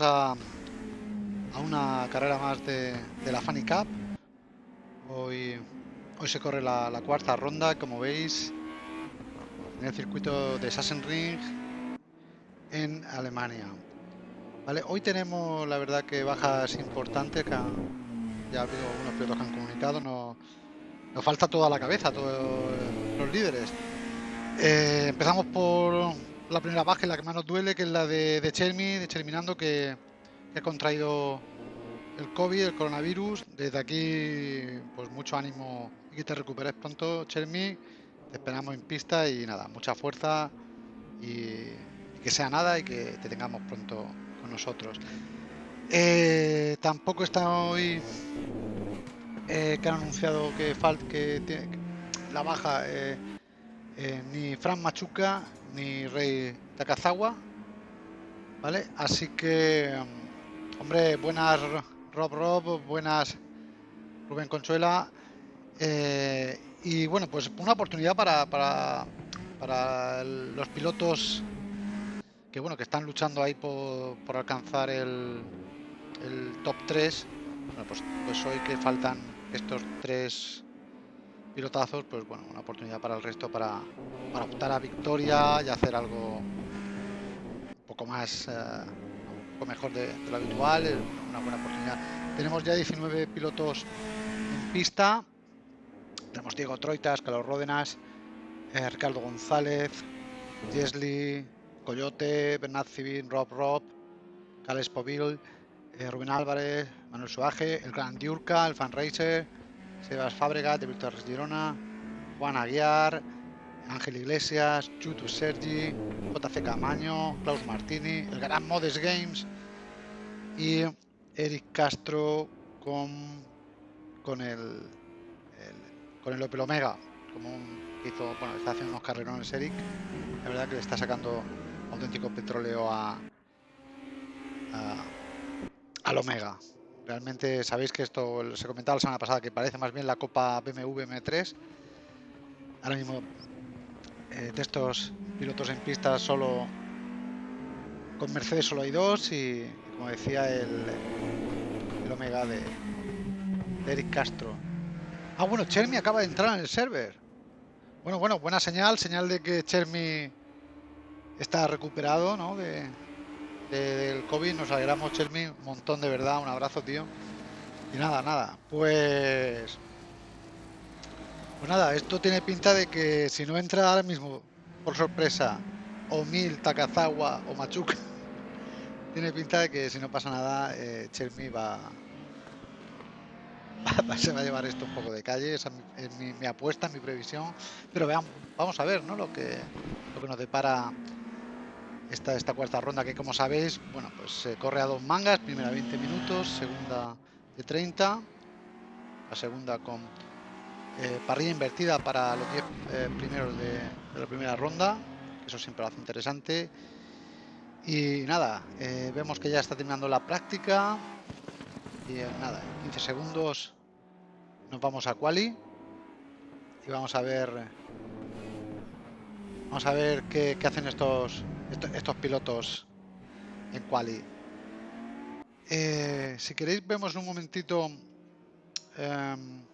A, una carrera más de, la Funny Cup. Hoy, se corre la, cuarta ronda, como veis, en el circuito de Sachsenring en Alemania. Hoy tenemos la verdad que bajas importantes que ya ha habido algunos pilotos que han comunicado, no- nos falta toda la cabeza, todos los líderes. Eh, empezamos por la primera baja y la que más nos duele, que es la de, de Chermi, de Cherminando, que, que ha contraído el COVID, el coronavirus. Desde aquí, pues mucho ánimo y que te recuperes pronto, Chermi. Te esperamos en pista y nada, mucha fuerza y, que sea nada y que te tengamos pronto con nosotros. Eh, tampoco está hoy eh, que han anunciado que, fal que la baja eh, eh, ni Fran Machuca ni Rey Takazawa. ¿Vale? Así que, mm, hombre, buenas Rob Rob, buenas Rubén Consuela. eh, y bueno, pues una oportunidad para, para, para los pilotos que bueno que están luchando ahí por, por alcanzar el, el top 3. Bueno, pues, pues hoy que faltan estos tres pilotazos, pues bueno, una oportunidad para el resto para, para optar a victoria y hacer algo un poco más, eh, un poco mejor de, lo habitual, eh, una buena oportunidad. Tenemos ya 19 pilotos en pista. Tenemos Diego Troitas, Carlos Ródenas, eh, Ricardo González, Jesli, Coyote, Bernat Civil, Rob Rob, Cales Povil, eh, Rubén Álvarez, Manuel Suaje, el Gran Diurca, el Fan Racer, Sebas Fábregas, de Víctor Girona, Juan Aguiar, Ángel Iglesias, Chutu Sergi, JC Camaño, Klaus Martini, el Gran Modes Games y Eric Castro con, con el, con el Opel Omega, como un, hizo, bueno, está haciendo unos carrerones Eric, la verdad que le está sacando auténtico petróleo a, a- al Omega. Realmente sabéis que esto se comentaba la semana pasada que parece más bien la Copa BMW M3. Ahora mismo eh, de estos pilotos en pista solo con Mercedes solo hay dos y como decía el, Omega de, Eric Castro. Ah, bueno, Chermi acaba de entrar en el server. Bueno, bueno, buena señal, señal de que Chermi está recuperado, ¿no? Del COVID, nos alegramos, Chermi, un montón de verdad, un abrazo, tío. Y nada, nada, pues... Pues nada, esto tiene pinta de que si no entra ahora mismo, por sorpresa, o Mil, Takazawa o Machuca, tiene pinta de que si no pasa nada, eh, va, se va a llevar esto un poco de calle, esa es mi- mi apuesta, mi previsión. Pero veamos, vamos a ver, ¿no? Lo que, lo que nos depara esta, esta cuarta ronda, que como sabéis, bueno, pues se corre a dos mangas, primera 20 minutos, segunda de 30, la segunda con eh, parrilla invertida para los 10 eh, primeros de, de la primera ronda, eso siempre lo hace interesante. Y nada, eh, vemos que ya está terminando la práctica. Y eh, nada, en 15 segundos nos vamos a quali y vamos a ver vamos a ver qué hacen estos, estos pilotos en quali. Eh, si queréis vemos un momentito em,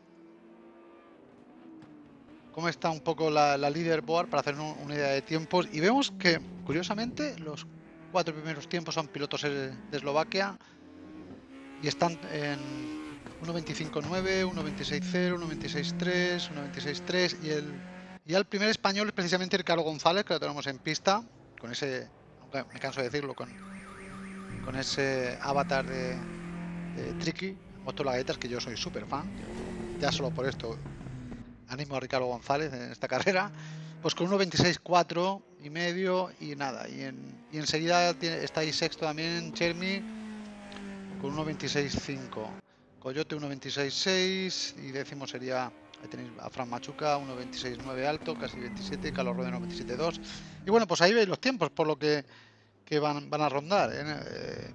cómo está un poco la, la leaderboard para hacer un- una idea de tiempos. Y vemos que curiosamente los cuatro primeros tiempos son pilotos eh, de Eslovaquia. Y están en 1.25.9, 1.26.0, 1.26.3, 1.26.3 y el y el primer español es precisamente Ricardo González que lo tenemos en pista con ese me canso de decirlo con con ese avatar de, de Tricky Laguetas que yo soy súper fan ya solo por esto. Animo a Ricardo González en esta carrera. Pues con 1.26.4 y medio y nada. Y, en, y enseguida tiene, está ahí sexto también Chermi con 1.26.5 Coyote 1.26.6 y décimo sería ahí tenéis a Fran Machuca 1.26.9 alto casi 27 Carlos Rodeno 27.2 y bueno pues ahí veis los tiempos por lo que, que van, van a rondar ¿eh? Eh,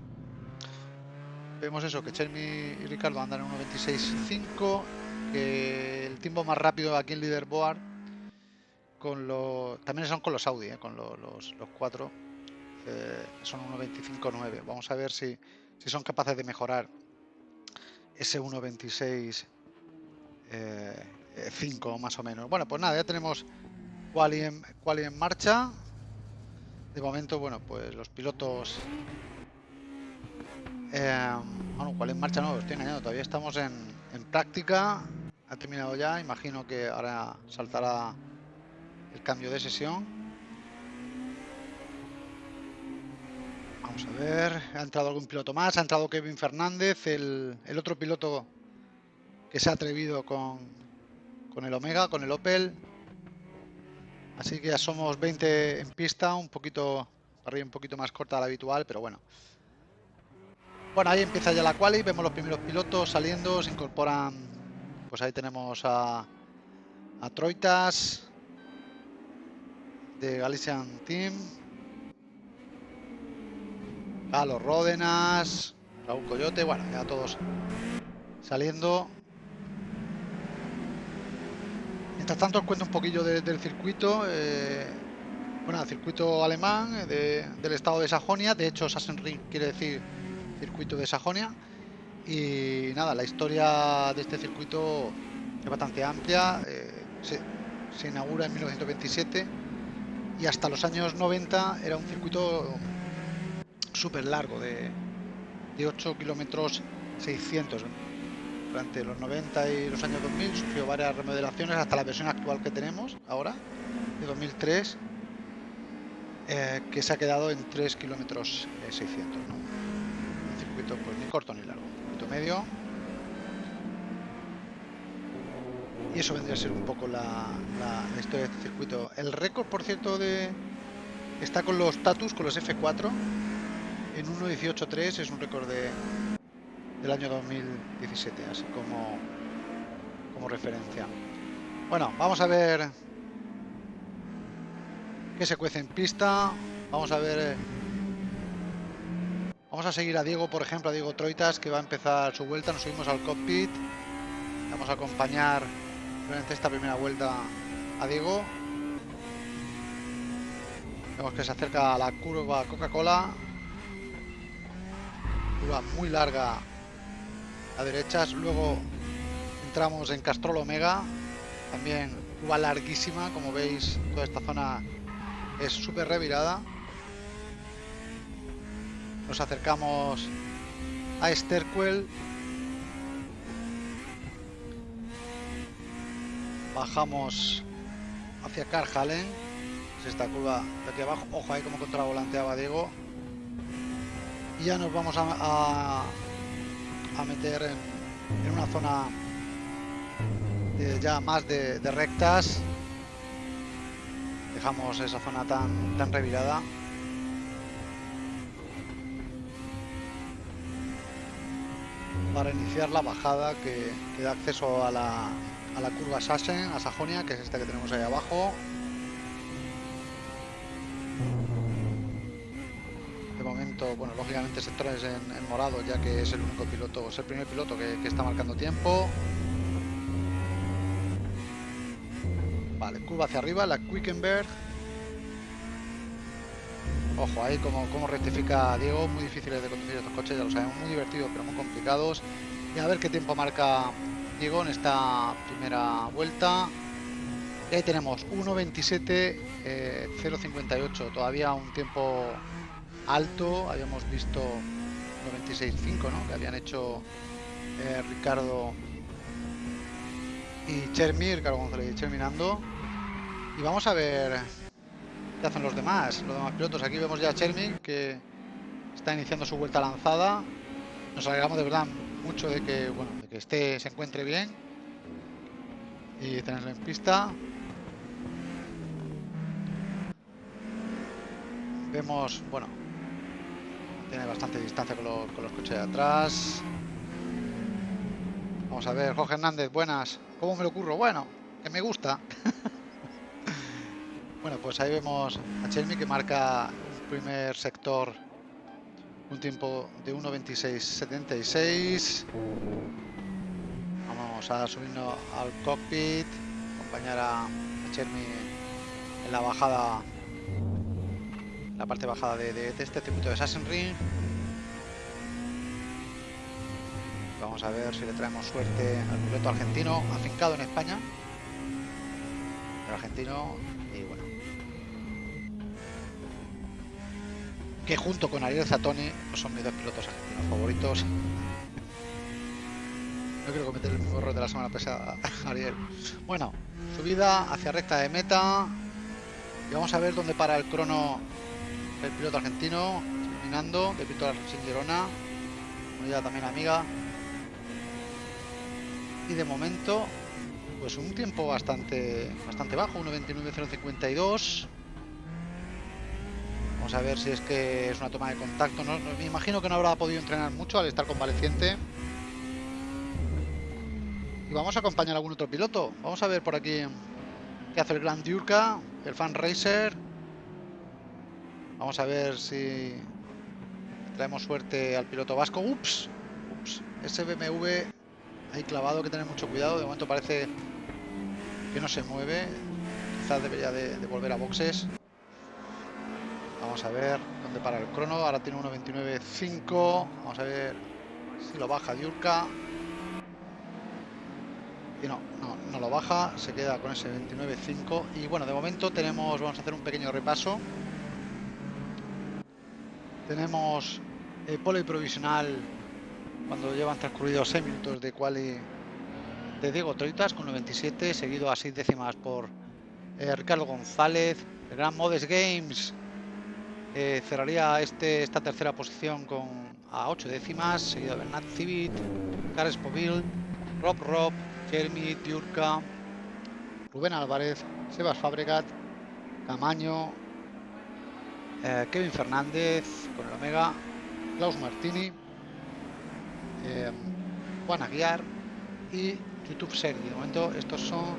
vemos eso que Chermi y Ricardo andan en 1.26.5 que el tiempo más rápido aquí en leaderboard con los también son con los Audi ¿eh? con lo- los, los cuatro son 1.25.9. Vamos a ver si, si son capaces de mejorar ese 1.26 5 más o menos. Bueno, pues nada, ya tenemos quali en, marcha. De momento, bueno, pues los pilotos... bueno, quali en marcha no, estoy engañando, todavía estamos en, en práctica. Ha terminado ya, imagino que ahora saltará el cambio de sesión. Vamos a ver, ha entrado algún piloto más, ha entrado Kevin Fernández, el, otro piloto que se ha atrevido con, con el Omega, con el Opel. Así que ya somos 20 en pista, un poquito, arriba un poquito más corta de la habitual, pero bueno. Bueno, ahí empieza ya la quali, vemos los primeros pilotos saliendo, se incorporan, pues ahí tenemos a, a Troitas de Galician Team, Carlos Ródenas, Raúl Coyote, bueno, ya todos saliendo. Mientras tanto os cuento un poquillo del circuito. Eh, bueno, circuito alemán eh, del estado de Sajonia. De hecho, Sachsenring quiere decir circuito de Sajonia. Y nada, la historia de este circuito es bastante amplia. Eh, se, se inaugura en 1927 y hasta los años 90 era un circuito súper largo, de, de 8 kilómetros 600. Durante los 90 y los años 2000 sufrió varias remodelaciones hasta la versión actual que tenemos ahora, de 2003, eh, que se ha quedado en 3 kilómetros 600. Un circuito pues ni corto ni largo, un circuito medio. Y eso vendría a ser un poco la, la historia de este circuito. El récord, por cierto, de está con los Tatus, con los F4 en 1.18.3 es un récord de, del año 2017, así como, como referencia. Bueno, vamos a ver qué se cuece en pista. Vamos a ver... Eh, vamos a seguir a Diego, por ejemplo, a Diego Troitas, que va a empezar su vuelta. Nos subimos al cockpit. Vamos a acompañar durante esta primera vuelta a Diego. Vemos que se acerca a la curva Coca-Cola muy larga a derechas. Luego entramos en Castrol Omega, también curva larguísima. Como veis, toda esta zona es súper revirada. Nos acercamos a Esterquel. Bajamos hacia Carjalen. Es esta curva de aquí abajo. Ojo ahí como contravolanteaba Diego y ya nos vamos a, meter en, una zona ya más de, rectas. Dejamos esa zona tan, tan revirada. Para iniciar la bajada que, que da acceso a la, a la curva Sassen, a Sajonia, que es esta que tenemos ahí abajo bueno, lógicamente sectores en, en, morado, ya que es el único piloto, es el primer piloto que, está marcando tiempo. Vale, curva hacia arriba, la Quickenberg. Ojo, ahí como, como rectifica Diego, muy difíciles de conducir estos coches, ya lo sabemos, muy divertidos, pero muy complicados. Y a ver qué tiempo marca Diego en esta primera vuelta. Y ahí tenemos 1.27, 0.58, todavía un tiempo alto, habíamos visto 96.5, ¿no? Que habían hecho eh, Ricardo y Chermi, Ricardo González y Cherminando. Y vamos a ver qué hacen los demás, los demás pilotos. Aquí vemos ya a Chermi que está iniciando su vuelta lanzada. Nos alegramos de verdad mucho de que, bueno, de que esté, se encuentre bien y tenerlo en pista. Vemos, bueno, tiene bastante distancia con los, coches de atrás. Vamos a ver, Jorge Hernández, buenas. ¿Cómo me lo ocurro? Bueno, que me gusta. bueno, pues ahí vemos a Chelmi que marca un primer sector un tiempo de 1.26.76. Vamos a subirnos al cockpit, acompañar a Chelmi en la bajada la parte bajada de, este circuito de Sachsenring. Vamos a ver si le traemos suerte al piloto argentino afincado en España. El argentino y bueno. Que junto con Ariel Zatoni son mis dos pilotos argentinos favoritos. No quiero cometer el mismo error de la semana pasada, Ariel. Bueno, subida hacia recta de meta. Y vamos a ver dónde para el crono el piloto argentino. Terminando, de piloto sin Girona. Unidad también amiga. Y de momento, pues un tiempo bastante bastante bajo, 1.29.052. Vamos a ver si es que es una toma de contacto. No, me imagino que no habrá podido entrenar mucho al estar convaleciente. Y vamos a acompañar a algún otro piloto. Vamos a ver por aquí qué hace el Grand Diurka, el Fan Racer. Vamos a ver si traemos suerte al piloto vasco. Ups, ups, ese BMW ahí clavado, que tener mucho cuidado. De momento parece que no se mueve. Quizás debería de, volver a boxes. Vamos a ver dónde para el crono. Ahora tiene 1.29.5. Vamos a ver si lo baja Diurka. Y no, no, no lo baja. Se queda con ese 29.5. Y bueno, de momento tenemos, vamos a hacer un pequeño repaso. Tenemos el pole provisional cuando llevan transcurridos 6 minutos de quali de Diego Troitas con 97, seguido a 6 décimas por eh, Ricardo González. El Gran Modes Games eh, cerraría este, esta tercera posición con a 8 décimas, seguido de Bernat Civit, Carles Povil, Rob Rob, Jeremy Diurka, Rubén Álvarez, Sebas Fabregat, Camaño, eh, Kevin Fernández con el Omega, Klaus Martini, eh, Juan Aguiar y YouTube Sergi. De momento estos son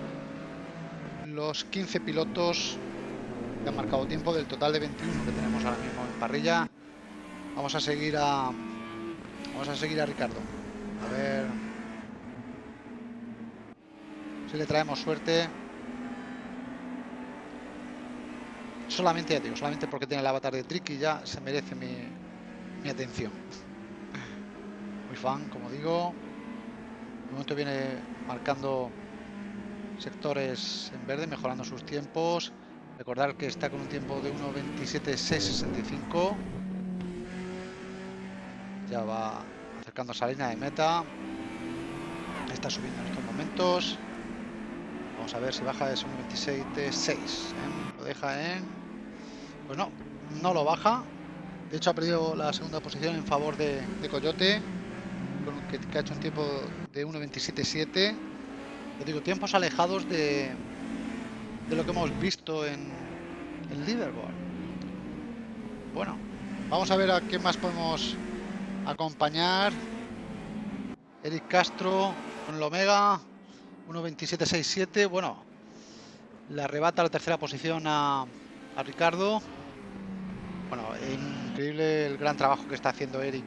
los 15 pilotos que han marcado tiempo del total de 21 que tenemos ahora mismo en parrilla. Vamos a seguir a vamos a seguir a Ricardo. A ver si le traemos suerte. Solamente, digo, solamente porque tiene el avatar de Tricky ya se merece mi, atención muy fan, como digo. De momento viene marcando sectores en verde, mejorando sus tiempos. Recordar que está con un tiempo de 1.27.665. Ya va acercándose a línea de meta. Está subiendo en estos momentos. Vamos a ver si baja de 1.26.6. ¿eh? Lo deja en... Pues no, no lo baja. De hecho ha perdido la segunda posición en favor de, Coyote que, que, ha hecho un tiempo de 1.27.7. Yo digo, tiempos alejados de, de lo que hemos visto en el leaderboard. Bueno, vamos a ver a qué más podemos acompañar. Eric Castro con el Omega 1.27.67. Bueno, le arrebata la tercera posición a, a Ricardo. Bueno, increíble el gran trabajo que está haciendo Eric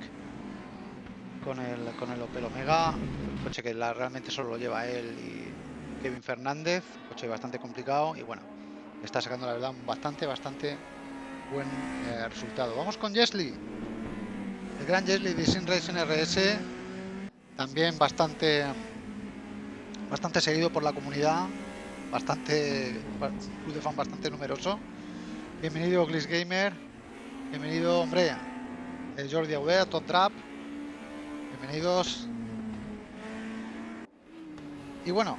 con el, con el Opel Omega, coche que realmente solo lo lleva él y Kevin Fernández, coche bastante complicado y bueno, está sacando la verdad bastante, bastante buen eh, resultado. Vamos con Jesly, el gran Jesly de Sin Racing RS, también bastante, bastante seguido por la comunidad, bastante, club de fan bastante numeroso. Bienvenido Gliss Gamer, bienvenido hombre, Jordi Aubert, Top Trap, bienvenidos. Y bueno,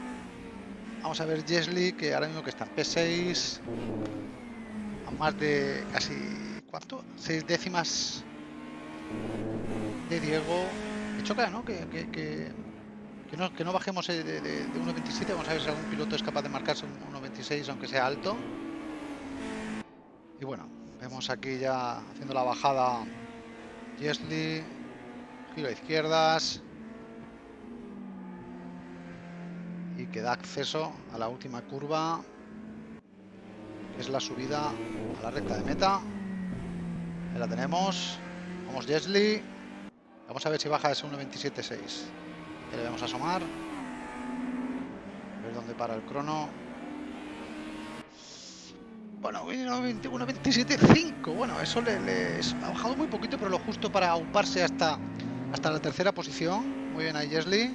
vamos a ver Jesly, que ahora mismo que está en P6, a más de casi, ¿cuánto? Seis décimas de Diego. De hecho, claro, ¿no? Que, que, que, no, que no bajemos de, de, de 1.27, vamos a ver si algún piloto es capaz de marcarse un 1.26, aunque sea alto. Y bueno, vemos aquí ya haciendo la bajada Jesly, giro a izquierdas. Y que da acceso a la última curva que es la subida a la recta de meta. Ahí la tenemos. Vamos Jesly vamos a ver si baja ese 1.27.6 le debemos asomar. A ver dónde para el crono Bueno, 1.27.5. Bueno, eso le, ha bajado muy poquito, pero lo justo para auparse hasta, hasta la tercera posición. Muy bien ahí, Jesli.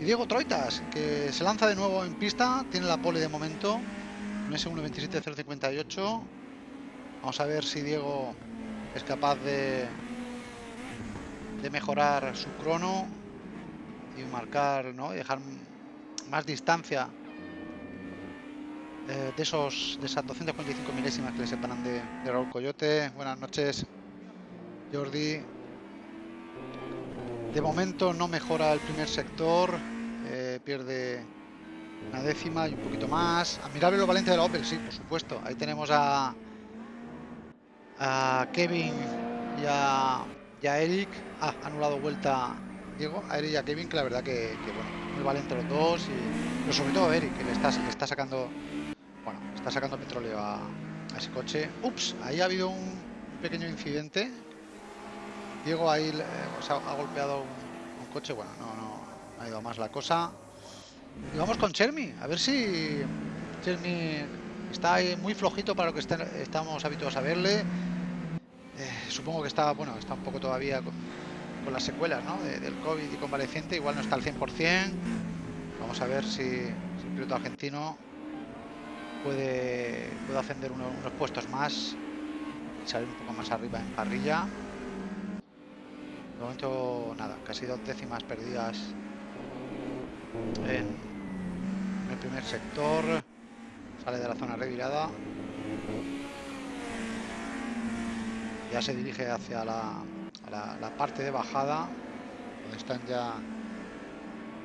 Y Diego Troitas, que se lanza de nuevo en pista. Tiene la pole de momento. Un S1.27.058. Vamos a ver si Diego es capaz de, de mejorar su crono y marcar, ¿no? Y dejar más distancia eh, de esos de esas 245 milésimas que le separan de, de Raúl Coyote. Buenas noches, Jordi. De momento no mejora el primer sector, eh, pierde una décima y un poquito más. Admirable lo valiente de la Opel, sí, por supuesto. Ahí tenemos a, a Kevin y a, Eric. Ah, anulado vuelta Diego, a Eric y a Kevin, que la verdad que, bueno, muy valiente los dos. Y, pero sobre todo a Eric, que le está sacando Está sacando petróleo a, ese coche. Ups, ahí ha habido un pequeño incidente. Diego ahí ha, golpeado un, coche. Bueno, no, no, ha ido más la cosa. Y vamos con Chermi. A ver si Chermi está ahí muy flojito para lo que estamos habituados a verle. Eh, supongo que está, bueno, está un poco todavía con, las secuelas del COVID y convaleciente. Igual no está al 100%. Vamos a ver si, si el piloto argentino puede, puede ascender unos, puestos más y salir un poco más arriba en parrilla. De momento, nada, casi dos décimas perdidas en, el primer sector. Sale de la zona revirada. Ya se dirige hacia la, la, parte de bajada, donde están ya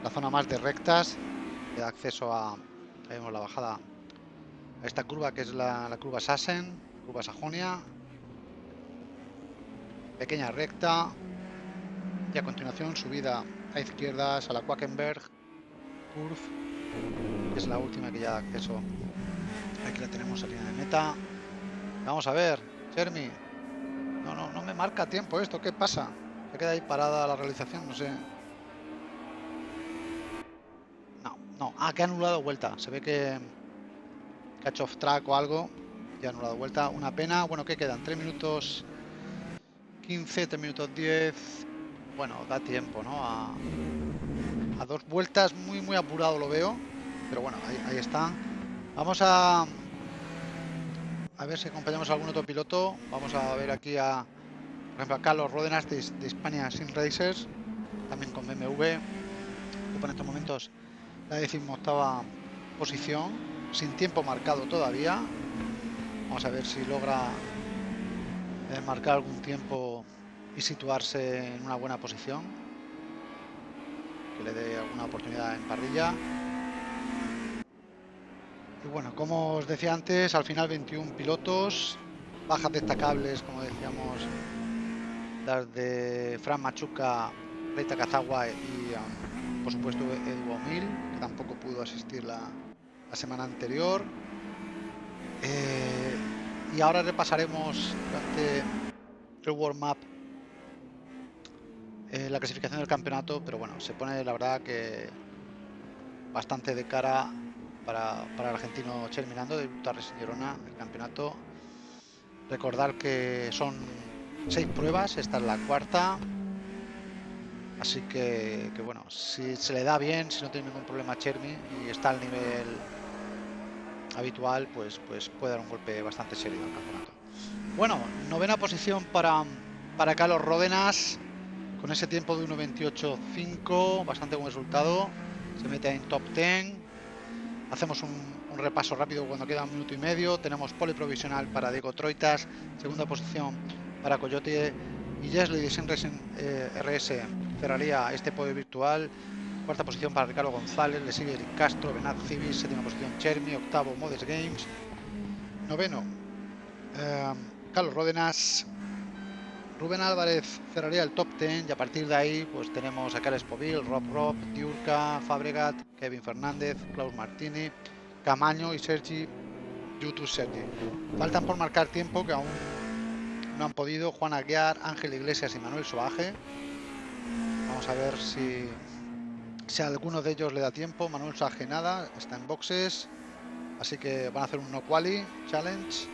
la zona más de rectas, de acceso a, vemos la bajada esta curva que es la, curva Sassen, curva Sajonia. Pequeña recta. Y a continuación subida a izquierdas a la Quackenberg es la última que ya da acceso. Aquí la tenemos a línea de meta. Vamos a ver, Jeremy. No, no, no me marca tiempo esto. ¿Qué pasa? Se queda ahí parada la realización, no sé. No, no. Ah, que ha anulado vuelta. Se ve que catch of track o algo. Ya no la vuelta. Una pena. Bueno, ¿qué quedan? 3 minutos 15, 3 minutos 10. Bueno, da tiempo, ¿no? A, dos vueltas. Muy, muy apurado lo veo. Pero bueno, ahí, ahí está. Vamos a... A ver si acompañamos a algún otro piloto. Vamos a ver aquí a... Por ejemplo, a Carlos Ródenas de, de España Sin Racers. También con BMW. Ocupa en estos momentos la decimoctava posición sin tiempo marcado todavía. Vamos a ver si logra eh, marcar algún tiempo y situarse en una buena posición. Que le dé alguna oportunidad en parrilla. Y bueno, como os decía antes, al final 21 pilotos, bajas destacables, como decíamos, las de Fran Machuca, Reita Kazawa y um, por supuesto Edu que tampoco pudo asistir la, la semana anterior. Eh, y ahora repasaremos durante el warm-up eh, la clasificación del campeonato, pero bueno, se pone la verdad que bastante de cara para, para el argentino Cherminando de Tarres Girona, el campeonato. Recordar que son seis pruebas, esta es la cuarta. Así que, que, bueno, si se le da bien, si no tiene ningún problema Chermi y está al nivel habitual, pues, pues puede dar un golpe bastante serio al campeonato. Bueno, novena posición para, para Carlos Ródenas, con ese tiempo de 1.28.5, bastante buen resultado. Se mete en top 10. Hacemos un, repaso rápido cuando queda un minuto y medio. Tenemos pole provisional para Diego Troitas, segunda posición para Coyote y Jesly de Senresen eh, RS cerraría este podio virtual. Cuarta posición para Ricardo González, le sigue Eric Castro, Benat Civis, séptima posición Chermi, octavo Modes Games, noveno eh, Carlos Ródenas, Rubén Álvarez cerraría el top 10 y a partir de ahí pues tenemos a Carles Povil, Rob Rob, Diurca, Fabregat, Kevin Fernández, Klaus Martini, Camaño y Sergi YouTube Sergi. Faltan por marcar tiempo que aún no han podido Juan Aguiar, Ángel Iglesias y Manuel Soaje. Vamos a ver si si a alguno de ellos le da tiempo, Manuel Saje nada, está en boxes. Así que van a hacer un no quali challenge.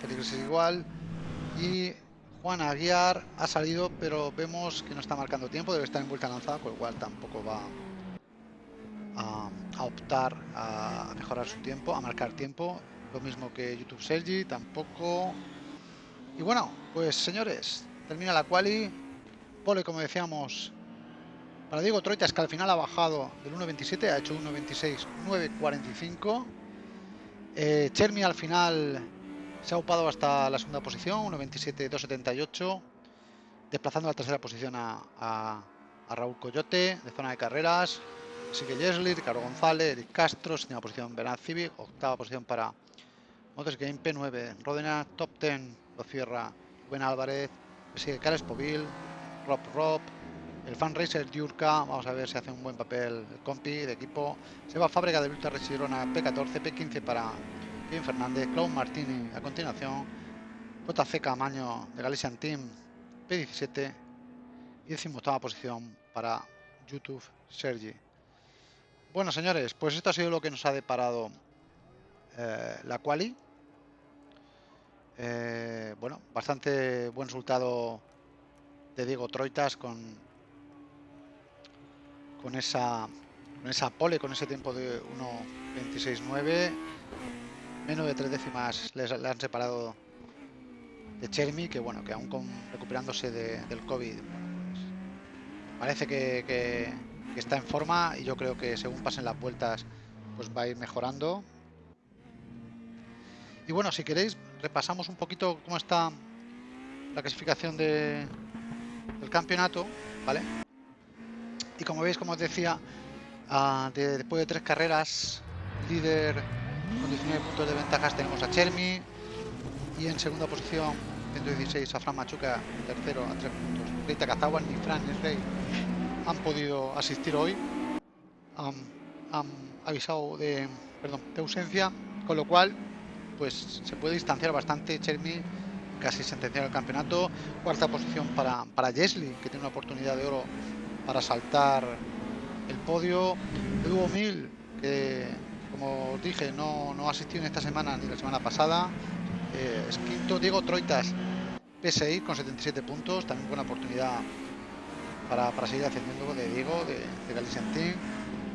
Félix es igual. Y Juan Aguiar ha salido, pero vemos que no está marcando tiempo, debe estar en vuelta lanzada, con lo cual tampoco va a, optar a, mejorar su tiempo, a marcar tiempo. Lo mismo que YouTube Sergi, tampoco. Y bueno, pues señores, termina la quali. Pole, como decíamos, para Diego Troitas, que al final ha bajado del 1.27, ha hecho 1.26, 9.45. Eh, Chermi al final se ha upado hasta la segunda posición, 1.27, 2.78, desplazando la tercera posición a, Raúl Coyote, de zona de carreras. Sigue Jesli, Ricardo González, Eric Castro, séptima posición Bernard Civic, octava posición para Motors Game P9, Rodena, top 10, lo cierra Buen Álvarez, sigue Carles Povil, Rob Rob, el fan racer Diurka, vamos a ver si hace un buen papel el compi de equipo. Se va a fábrica de Ultra Resirona P14, P15 para Kevin Fernández, Claude Martini a continuación, JC Camaño de Galician Team P17 y decimoctava posición para YouTube Sergi. Bueno señores, pues esto ha sido lo que nos ha deparado eh, la quali. Eh, bueno, bastante buen resultado de Diego Troitas con con esa con esa pole, con ese tiempo de 1.26.9 menos de tres décimas le han separado de Chermi que bueno que aún con, recuperándose del COVID pues, parece que, está en forma y yo creo que según pasen las vueltas pues va a ir mejorando. Y bueno si queréis repasamos un poquito cómo está la clasificación de, del campeonato vale y como veis, como os decía, ah, después de tres carreras, líder con 19 puntos de ventajas tenemos a Chermi y en segunda posición 116 a Fran Machuca, tercero a 3 puntos. Rita Kazawa ni Fran ni Rey han podido asistir hoy. Han, avisado de, perdón, de ausencia, con lo cual pues se puede distanciar bastante Chermi casi sentenciar el campeonato. Cuarta posición para, para Jesli, que tiene una oportunidad de oro para saltar el podio. Hugo Mil, que como os dije, no, no asistió en esta semana ni la semana pasada. Eh, es quinto Diego Troitas, PSI con 77 puntos, también buena oportunidad para, para seguir ascendiendo de Diego, de, de Galician Team.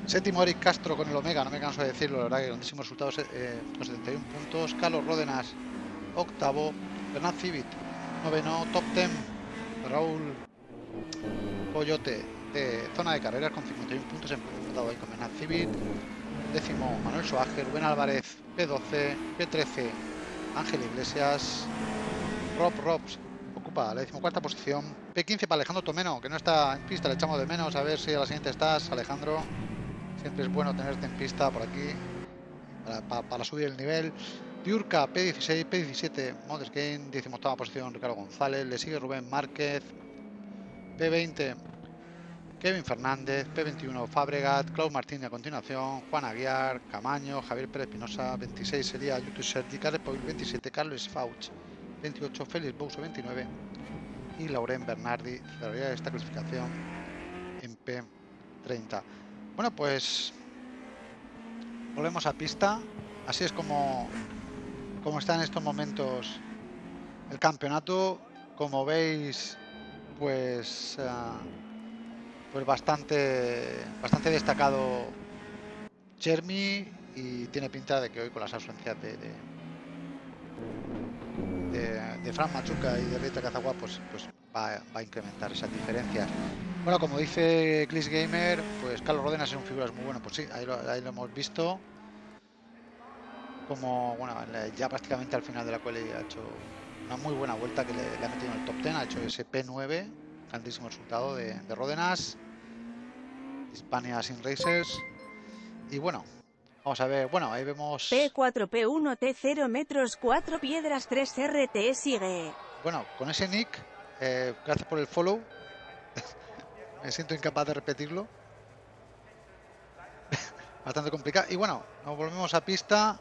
Séptimo Eric Castro con el Omega, no me canso de decirlo, la verdad que grandísimos resultados eh, con 71 puntos. Carlos Ródenas, octavo. Bernard Civit, noveno. Top 10, Raúl Coyote, zona de carreras con 51 puntos empatado ahí con Menaz Civil. Décimo Manuel Soager, Rubén Álvarez, P12, P13 Ángel Iglesias, Rob Robs ocupa la decimocuarta posición. P15 para Alejandro Tomeno, que no está en pista, le echamos de menos. A ver si a la siguiente estás, Alejandro. Siempre es bueno tenerte en pista por aquí para, subir el nivel. Diurca P16, P17 Modest Game, 18 posición Ricardo González, le sigue Rubén Márquez, P20 Kevin Fernández, P21 Fabregat, Claude Martín a continuación, Juan Aguiar, Camaño, Javier Pérez Pinoza, 26 sería YouTube Sergi, Carles 27, Carlos Fauch, 28 Félix Bouso, 29 y Lauren Bernardi cerraría esta clasificación en P30. Bueno, pues volvemos a pista. Así es como, como está en estos momentos el campeonato. Como veis, pues... Uh, pues bastante, bastante destacado Chermi y tiene pinta de que hoy con las ausencias de, de, Fran Machuca y de Rita Cazagua pues, pues va, a incrementar esas diferencias. Bueno, como dice Clis Gamer, pues Carlos Rodenas es un figuras muy bueno, pues sí, ahí lo, hemos visto. Como, bueno, ya prácticamente al final de la cual ha hecho una muy buena vuelta que le, ha metido en el top 10, ha hecho ese P9 grandísimo resultado de, de Ródenas. Hispania Sin Racers. Y bueno, vamos a ver. Bueno, ahí vemos. P4, P1, T0 metros, 4 piedras, 3 RT sigue. Bueno, con ese nick, eh, gracias por el follow. Me siento incapaz de repetirlo. Bastante complicado. Y bueno, nos volvemos a pista.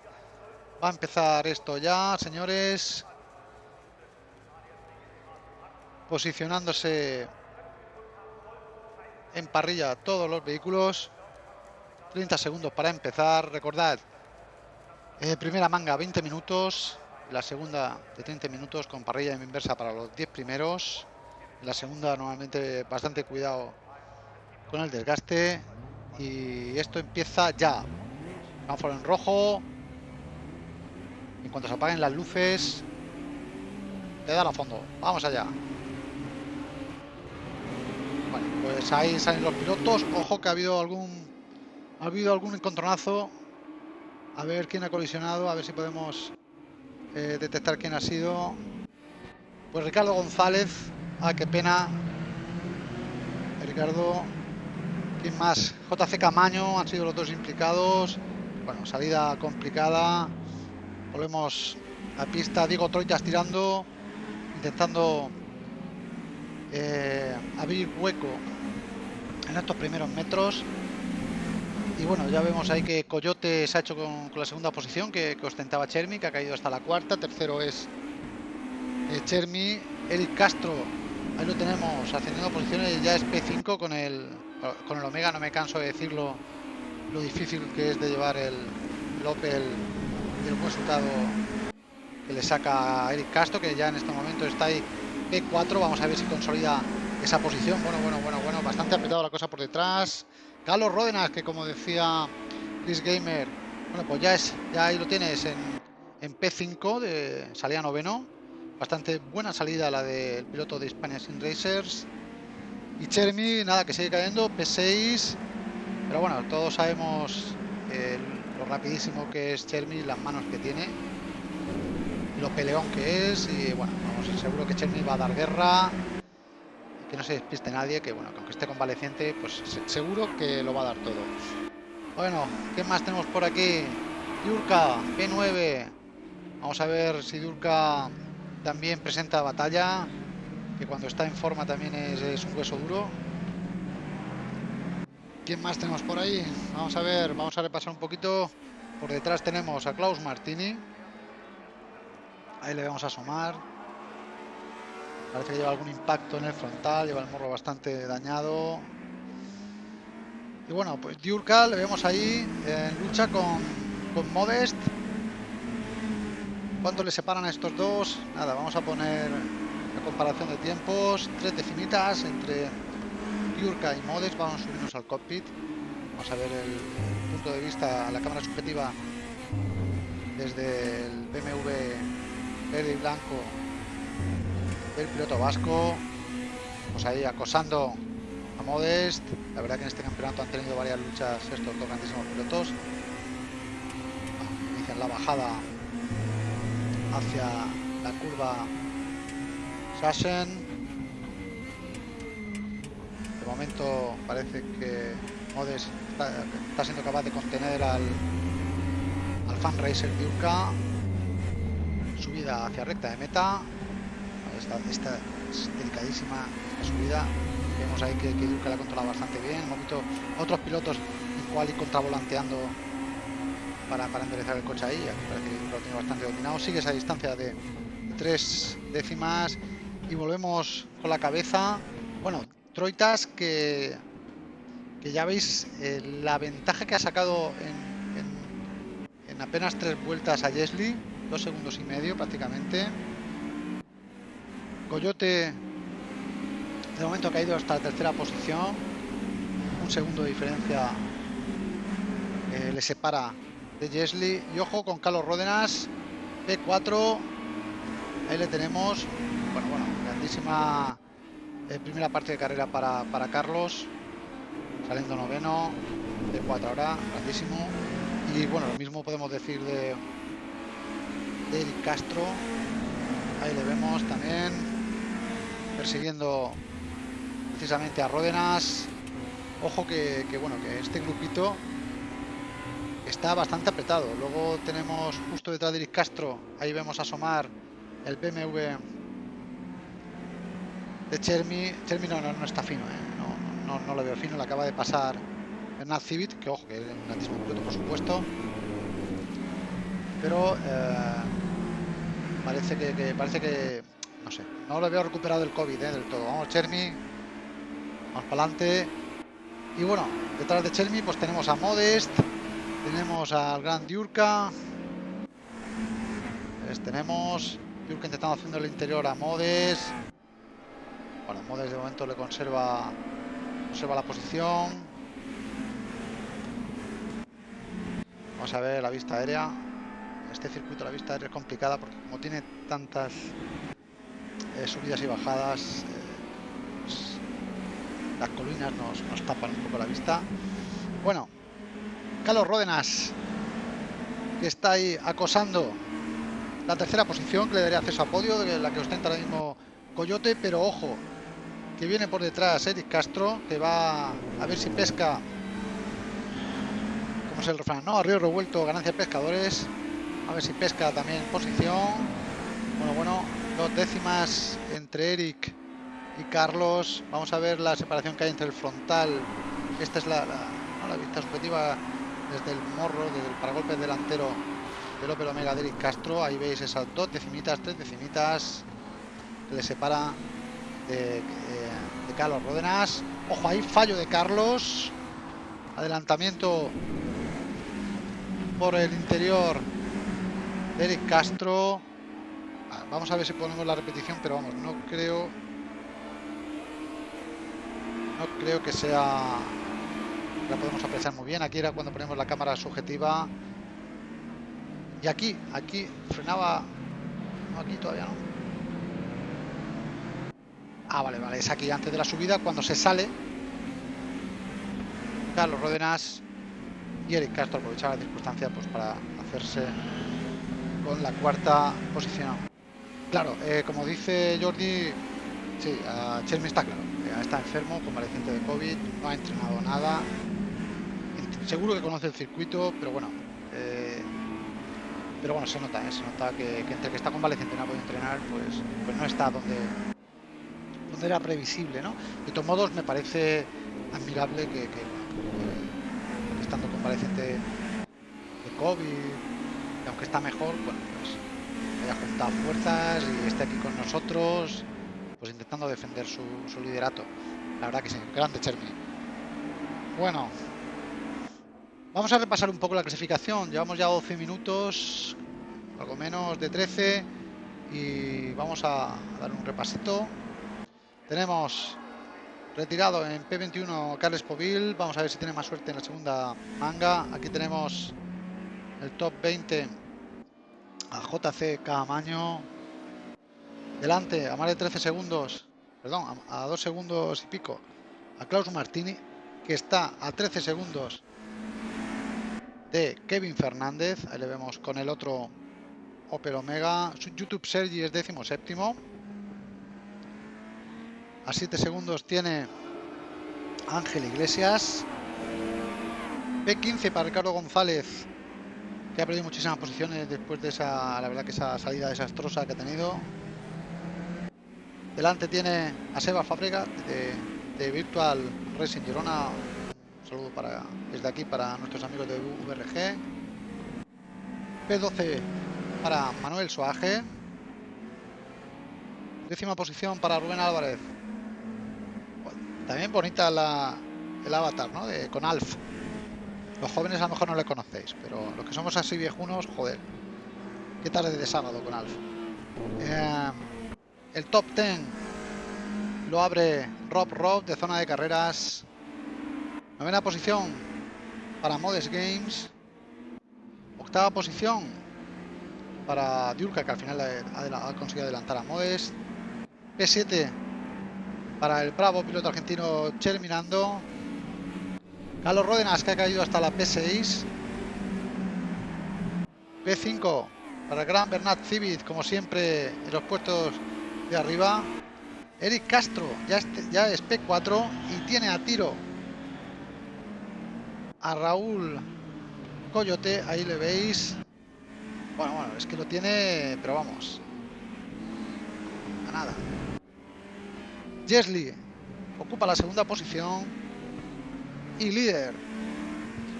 Va a empezar esto ya, señores posicionándose en parrilla todos los vehículos. 30 segundos para empezar. Recordad Eh, primera manga 20 minutos, la segunda de 30 minutos con parrilla inversa para los 10 primeros. La segunda normalmente bastante cuidado con el desgaste. Y esto empieza ya. Vamos en rojo. En cuanto se apaguen las luces, le dan a fondo. Vamos allá. Bueno, pues ahí salen los pilotos. Ojo que ha habido algún ha habido algún encontronazo. A ver quién ha colisionado, a ver si podemos eh, detectar quién ha sido. Pues Ricardo González. Ah, qué pena. Ricardo. ¿Quién más? JC Camaño han sido los dos implicados. Bueno, salida complicada. Volvemos a pista. Diego Troitas tirando. Intentando eh, abrir hueco en estos primeros metros. Y bueno, ya vemos ahí que Coyote se ha hecho con, la segunda posición que, ostentaba Chermi, que ha caído hasta la cuarta. Tercero es eh, Chermi. Eric Castro, ahí lo tenemos, ascendiendo posiciones, ya es P5 con el, con el Omega. No me canso de decirlo, lo difícil que es de llevar el, el Opel y el resultado que le saca a Eric Castro, que ya en este momento está ahí P4. Vamos a ver si consolida esa posición. Bueno, bueno, bueno, bueno, bastante apretado la cosa por detrás. Carlos Ródenas, que como decía Chris Gamer, bueno, pues ya es, ya ahí lo tienes en, en P5, de salida noveno. Bastante buena salida la del piloto de Spanish Sin Racers. Y Chermi, nada, que sigue cayendo, P6. Pero bueno, todos sabemos lo rapidísimo que es Chermi, las manos que tiene, lo peleón que es. Y bueno, vamos, seguro que Chermi va a dar guerra que no se despiste nadie, que bueno, que aunque esté convaleciente, pues seguro que lo va a dar todo. Bueno, ¿qué más tenemos por aquí? Yurka, P9. Vamos a ver si Yurka también presenta batalla, que cuando está en forma también es, un hueso duro. ¿Quién más tenemos por ahí? Vamos a ver, vamos a repasar un poquito. Por detrás tenemos a Klaus Martini. Ahí le vamos a asomar. Parece que lleva algún impacto en el frontal, lleva el morro bastante dañado. Y bueno, pues Diurka le vemos ahí en lucha con, con Modest. ¿Cuánto le separan a estos dos? Nada, vamos a poner la comparación de tiempos. Tres decimitas entre Diurka y Modest. Vamos a subirnos al cockpit. Vamos a ver el, punto de vista, la cámara subjetiva desde el BMW verde y blanco el piloto vasco. Pues ahí acosando a Modest. La verdad que en este campeonato han tenido varias luchas estos dos grandísimos pilotos. Inician la bajada hacia la curva Sassen. De momento parece que Modest está, siendo capaz de contener al, al fan racer Urca Subida hacia recta de meta esta, es delicadísima subida. Vemos ahí que, que la ha controlado bastante bien. Hemos visto otros pilotos igual y contravolanteando para, para enderezar el coche ahí. Parece que lo tiene bastante dominado. Sigue esa distancia de tres décimas y volvemos con la cabeza. Bueno, Troitas que, que ya veis eh, la ventaja que ha sacado en, en, en apenas tres vueltas a Jesly, dos segundos y medio prácticamente. Coyote de momento ha caído hasta la tercera posición. Un segundo de diferencia eh, le separa de Jesly. Y ojo con Carlos Ródenas, P4. Ahí le tenemos. Bueno, bueno, grandísima eh, primera parte de carrera para, para Carlos. Saliendo noveno. P4 ahora, grandísimo. Y bueno, lo mismo podemos decir de, de Eric Castro. Ahí le vemos también persiguiendo precisamente a Ródenas. Ojo que, bueno, que este grupito está bastante apretado. Luego tenemos justo detrás de Eric Castro, ahí vemos asomar el BMW de Chermi. Chermi no, no, está fino, ¿eh? no, no, lo veo fino, le acaba de pasar Bernard Civit, que ojo, que es un grandísimo piloto por supuesto. Pero eh, parece que parece que no lo había recuperado el COVID ¿eh? del todo. Vamos, Chermi, vamos para adelante. Y bueno, detrás de Chermi pues tenemos a Modest, tenemos al Gran Diurka, Les tenemos. Yurka intentando haciendo el interior a Modes. Bueno, Modes de momento le conserva, conserva la posición. Vamos a ver la vista aérea. Este circuito la vista aérea es complicada porque como tiene tantas eh, subidas y bajadas, eh, pues, las colinas nos, nos tapan un poco la vista. Bueno, Carlos Ródenas, que está ahí acosando la tercera posición, que le daría acceso a podio, de la que ostenta ahora mismo Coyote, pero ojo, que viene por detrás Eric Castro, que va a ver si pesca, como es el refrán, ¿no? A revuelto, ganancia pescadores, a ver si pesca también posición. Bueno, bueno, dos décimas entre Eric y Carlos. Vamos a ver la separación que hay entre el frontal. Esta es la, vista subjetiva desde el morro, desde el paragolpe delantero del Opel Omega de Eric Castro. Ahí veis esas dos decimitas, tres decimitas le separa de, de, de Carlos Ródenas. Ojo, ahí fallo de Carlos. Adelantamiento por el interior de Eric Castro. Vamos a ver si ponemos la repetición, pero vamos, no creo. No creo que sea la podemos apreciar muy bien. Aquí era cuando ponemos la cámara subjetiva. Y aquí, aquí frenaba. No, aquí todavía no. Ah, vale, vale. Es aquí antes de la subida, cuando se sale. Carlos Ródenas y Eric Castro aprovechaba la circunstancia pues, para hacerse con la cuarta posición. Claro, eh, como dice Jordi, sí, a Chermi está claro. Eh, está enfermo, convaleciente de COVID, no ha entrenado nada, seguro que conoce el circuito, pero bueno, eh, pero bueno, se nota, ¿eh? se nota que, entre que está convaleciente no ha podido entrenar, pues, pues no está donde, donde era previsible, ¿no? De todos modos, me parece admirable que, que, que estando convaleciente de COVID, aunque está mejor, bueno, pues haya juntado fuerzas y esté aquí con nosotros, pues intentando defender su, su liderato. La verdad que sí, grande Chermi. Bueno, Vamos a repasar un poco la clasificación. Llevamos ya 12 minutos, algo menos de 13, y vamos a dar un repasito. Tenemos retirado en P21 Carles Povil. Vamos a ver si tiene más suerte en la segunda manga. Aquí tenemos el top 20 a JC Camaño. Delante, a más de 13 segundos, perdón, a, a 2 segundos y pico, a Klaus Martini, que está a 13 segundos de Kevin Fernández. Ahí le vemos con el otro Opel Omega. YouTube Sergi es décimo séptimo. A 7 segundos tiene Ángel Iglesias. P15 para Ricardo González, que ha perdido muchísimas posiciones después de esa, la verdad que esa salida desastrosa que ha tenido. Delante tiene a Seba Fábrega de, Virtual Racing Girona, saludo para, desde aquí para nuestros amigos de VRG. P12 para Manuel Soaje. Décima posición para Rubén Álvarez. También bonita la, el avatar, ¿no? De, con Alf. Los jóvenes a lo mejor no le conocéis, pero los que somos así viejunos, joder. Qué tarde de sábado con Alf. Eh, el top 10 lo abre Rob Rob de zona de carreras Novena posición para Modes Games. Octava posición para Diurka, que al final ha, conseguido adelantar a Modes. P7 para el bravo piloto argentino Cherminando. Carlos Ródenas, que ha caído hasta la P6. P5 para gran Bernat Civit, como siempre, en los puestos de arriba. Eric Castro ya, ya es P4 y tiene a tiro a Raúl Coyote, ahí le veis. Bueno, bueno, es que lo tiene, pero vamos. A nada. Jesly ocupa la segunda posición y líder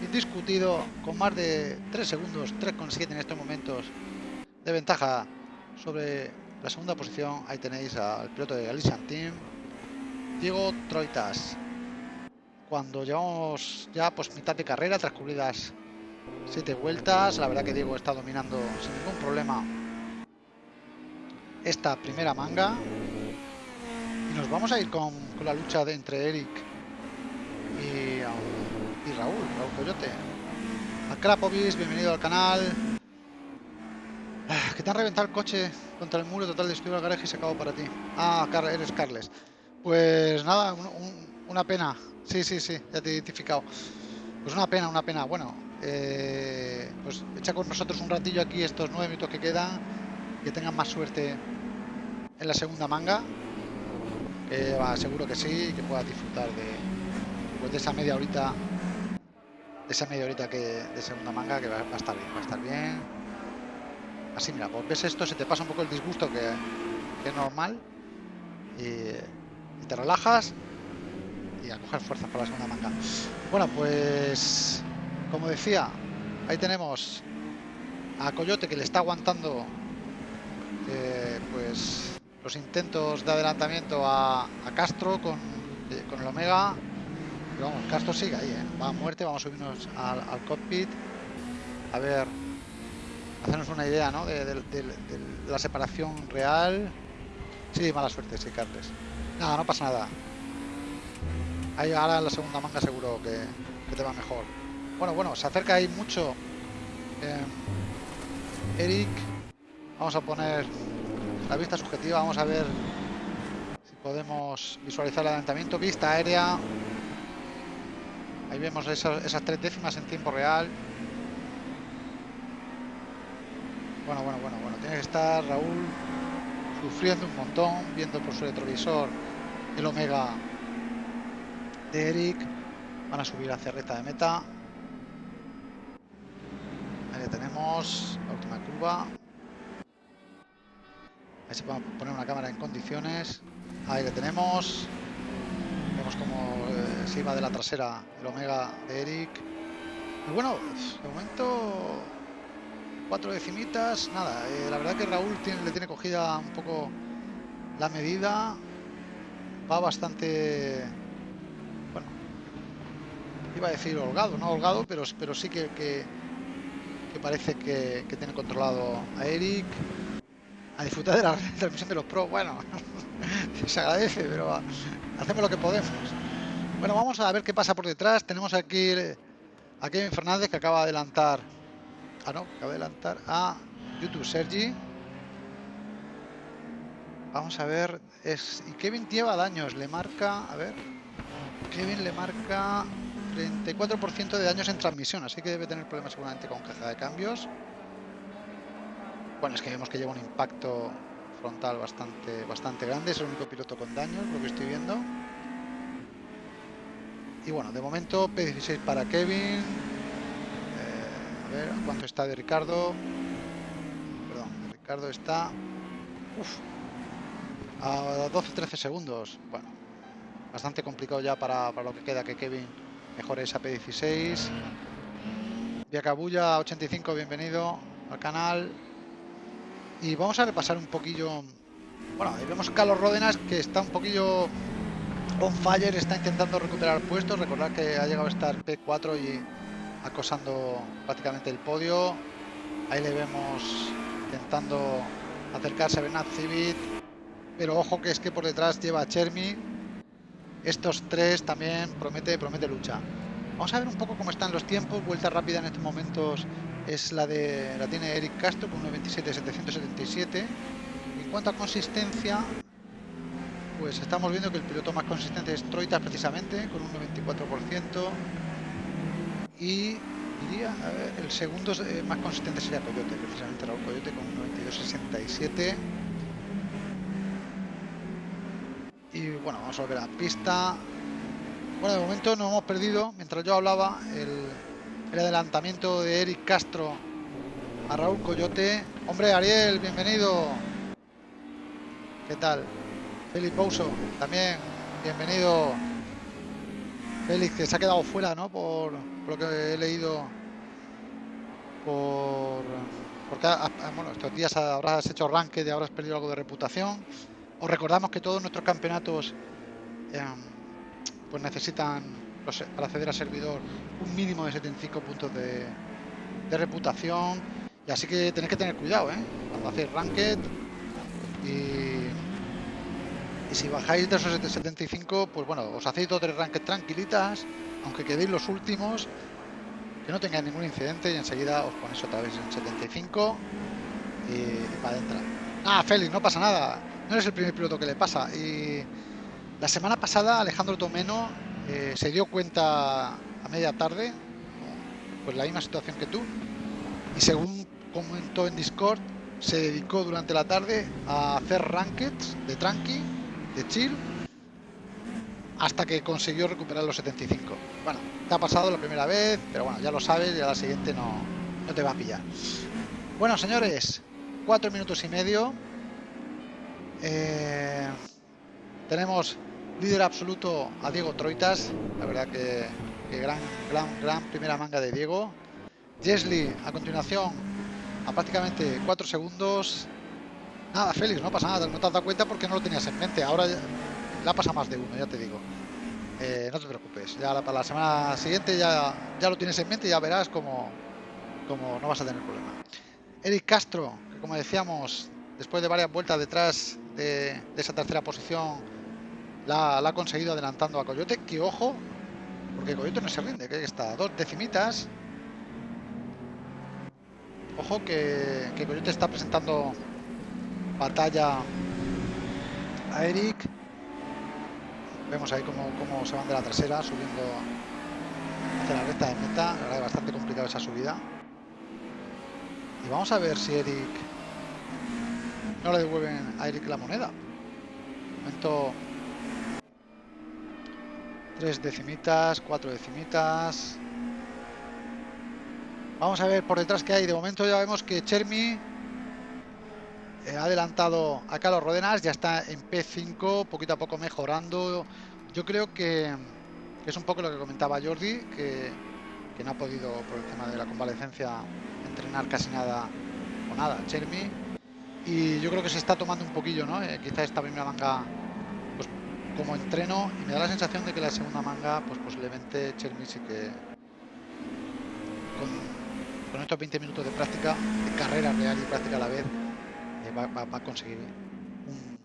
indiscutido con más de 3 segundos, 3,7 en estos momentos de ventaja sobre la segunda posición. Ahí tenéis al piloto de Galician Team, Diego Troitas cuando llevamos ya pues mitad de carrera, transcurridas siete vueltas. La verdad que Diego está dominando sin ningún problema esta primera manga. Y nos vamos a ir con, con la lucha entre Eric y, Raúl, Raúl Coyote. A bienvenido al canal. Ah, que te han reventado el coche contra el muro total destruido el garaje y se acabó para ti. Ah, eres Carles. Pues nada, un, un, una pena. Sí, sí, sí, ya te he identificado. Pues una pena, una pena. Bueno, eh, pues echa con nosotros un ratillo aquí estos nueve minutos que quedan. Que tengan más suerte en la segunda manga. Que va, seguro que sí, que puedas disfrutar de, pues de esa media horita. De esa media horita que, de segunda manga, que va, a estar bien, va a estar bien. Así, mira, pues ves esto, se te pasa un poco el disgusto que, es normal. Y, te relajas y a coger fuerzas para la segunda manga. Bueno, pues como decía, ahí tenemos a Coyote que le está aguantando eh, pues los intentos de adelantamiento a, a Castro con, eh, con, el Omega. Pero vamos, Castro sigue ahí, ¿eh? va a muerte, vamos a subirnos al, cockpit a ver, hacernos una idea ¿no? de, la separación real. Sí, mala suerte, sí, Carles. Nada, no pasa nada. Ahí ahora la segunda manga seguro que, que, te va mejor. Bueno, bueno, se acerca ahí mucho eh, Eric. Vamos a poner la vista subjetiva, vamos a ver si podemos visualizar el adelantamiento. Vista aérea. Ahí vemos esas, tres décimas en tiempo real. Bueno, bueno, bueno, bueno. Tiene que estar Raúl sufriendo un montón, viendo por su retrovisor el Omega de Eric. Van a subir hacia recta de meta. Ahí le tenemos la última curva. Ahí se puede poner una cámara en condiciones. Ahí le tenemos. Vemos como eh, se iba de la trasera el Omega de Eric. Y bueno, de momento cuatro decimitas, nada, eh, la verdad que Raúl le tiene cogida un poco la medida, va bastante, bueno, iba a decir holgado, no holgado, pero, pero sí que, que, parece que, tiene controlado a Eric, a disfrutar de la transmisión de los pros, bueno, se agradece, pero hacemos lo que podemos. Bueno, vamos a ver qué pasa por detrás, tenemos aquí a Kevin Fernández que acaba de adelantar Ah, no, acabo de adelantar a YouTube Sergi. Vamos a ver. Es, y Kevin lleva daños. Le marca. A ver. Kevin le marca 34% de daños en transmisión. Así que debe tener problemas seguramente con caja de cambios. Bueno, es que vemos que lleva un impacto frontal bastante, bastante grande. Es el único piloto con daños, lo que estoy viendo. Y bueno, de momento P16 para Kevin. A ver, ¿cuánto está de Ricardo? Perdón, Ricardo está... Uf, a 12-13 segundos. Bueno, bastante complicado ya para, para, lo que queda que Kevin mejore esa P16. Viacabulla 85, bienvenido al canal. Y vamos a repasar un poquillo... Bueno, ahí vemos Carlos Ródenas que está un poquillo on fire, está intentando recuperar puestos. Recordad que ha llegado a estar P4 y acosando prácticamente el podio. Ahí le vemos intentando acercarse a Bernat Civit. Pero ojo que es que por detrás lleva a Chermi. Estos tres también promete, promete lucha. Vamos a ver un poco cómo están los tiempos. Vuelta rápida en estos momentos es la de la tiene Eric Castro con 1.27.777. En cuanto a consistencia, pues estamos viendo que el piloto más consistente es Troitas precisamente con un 94% y el segundo eh, más consistente sería Coyote, precisamente Raúl Coyote con un 92.67. Y bueno, vamos a volver a la pista. Bueno, de momento no hemos perdido, mientras yo hablaba, el adelantamiento de Eric Castro a Raúl Coyote. Hombre, Ariel, bienvenido. ¿Qué tal? Felipe Pouso, también bienvenido. Félix, que se ha quedado fuera, ¿no? Por, lo que he leído por porque bueno, estos días habrás hecho ranking y habrás perdido algo de reputación. Os recordamos que todos nuestros campeonatos eh, pues necesitan para acceder a servidor un mínimo de 75 puntos de, de reputación y así que tenéis que tener cuidado ¿eh? cuando hacéis ranked Y, y si bajáis de esos 75, pues bueno, os hacéis dos o tres ranked tranquilitas, aunque quedéis los últimos, que no tengáis ningún incidente y enseguida os ponéis otra vez en 75 y, para adentro. Ah, Félix, no pasa nada. No eres el primer piloto que le pasa. Y la semana pasada Alejandro Tomeno eh, se dio cuenta a media tarde, pues la misma situación que tú, y según comentó en Discord, se dedicó durante la tarde a hacer rankeds de tranqui, de chill, hasta que consiguió recuperar los 75. Bueno, te ha pasado la primera vez, pero bueno, ya lo sabes y a la siguiente no, no te va a pillar. Bueno, señores, cuatro minutos y medio. Eh, tenemos líder absoluto a Diego Troitas. La verdad que, gran, gran, gran primera manga de Diego. Jesly a continuación a prácticamente 4 segundos. Nada, Félix, no pasa nada, no te has dado cuenta porque no lo tenías en mente. Ahora ya, la pasa más de uno, ya te digo. Eh, no te preocupes, ya para la semana siguiente ya, ya lo tienes en mente y ya verás como, como no vas a tener problema. Eric Castro, como decíamos, después de varias vueltas detrás de, esa tercera posición, la, ha conseguido adelantando a Coyote. Que ojo, porque Coyote no se rinde, que está dos decimitas. Ojo que Coyote está presentando batalla a Eric. Vemos ahí cómo, cómo, se van de la trasera subiendo hacia la recta de meta. La verdad es bastante complicada esa subida. Y vamos a ver si Eric no le devuelven a Eric la moneda. Momento tres decimitas, cuatro decimitas. Vamos a ver por detrás que hay. De momento ya vemos que Chermi ha adelantado a Carlos Rodenas, ya está en P5, poquito a poco mejorando. Yo creo que, que es un poco lo que comentaba Jordi, que, que, no ha podido, por el tema de la convalecencia, entrenar casi nada o nada, Chermi. Y yo creo que se está tomando un poquillo, ¿no? Eh, quizá esta primera manga pues, como entreno y me da la sensación de que la segunda manga, pues posiblemente Chermi sí que con, con estos 20 minutos de práctica, de carrera real y práctica a la vez, Va, va, a conseguir un,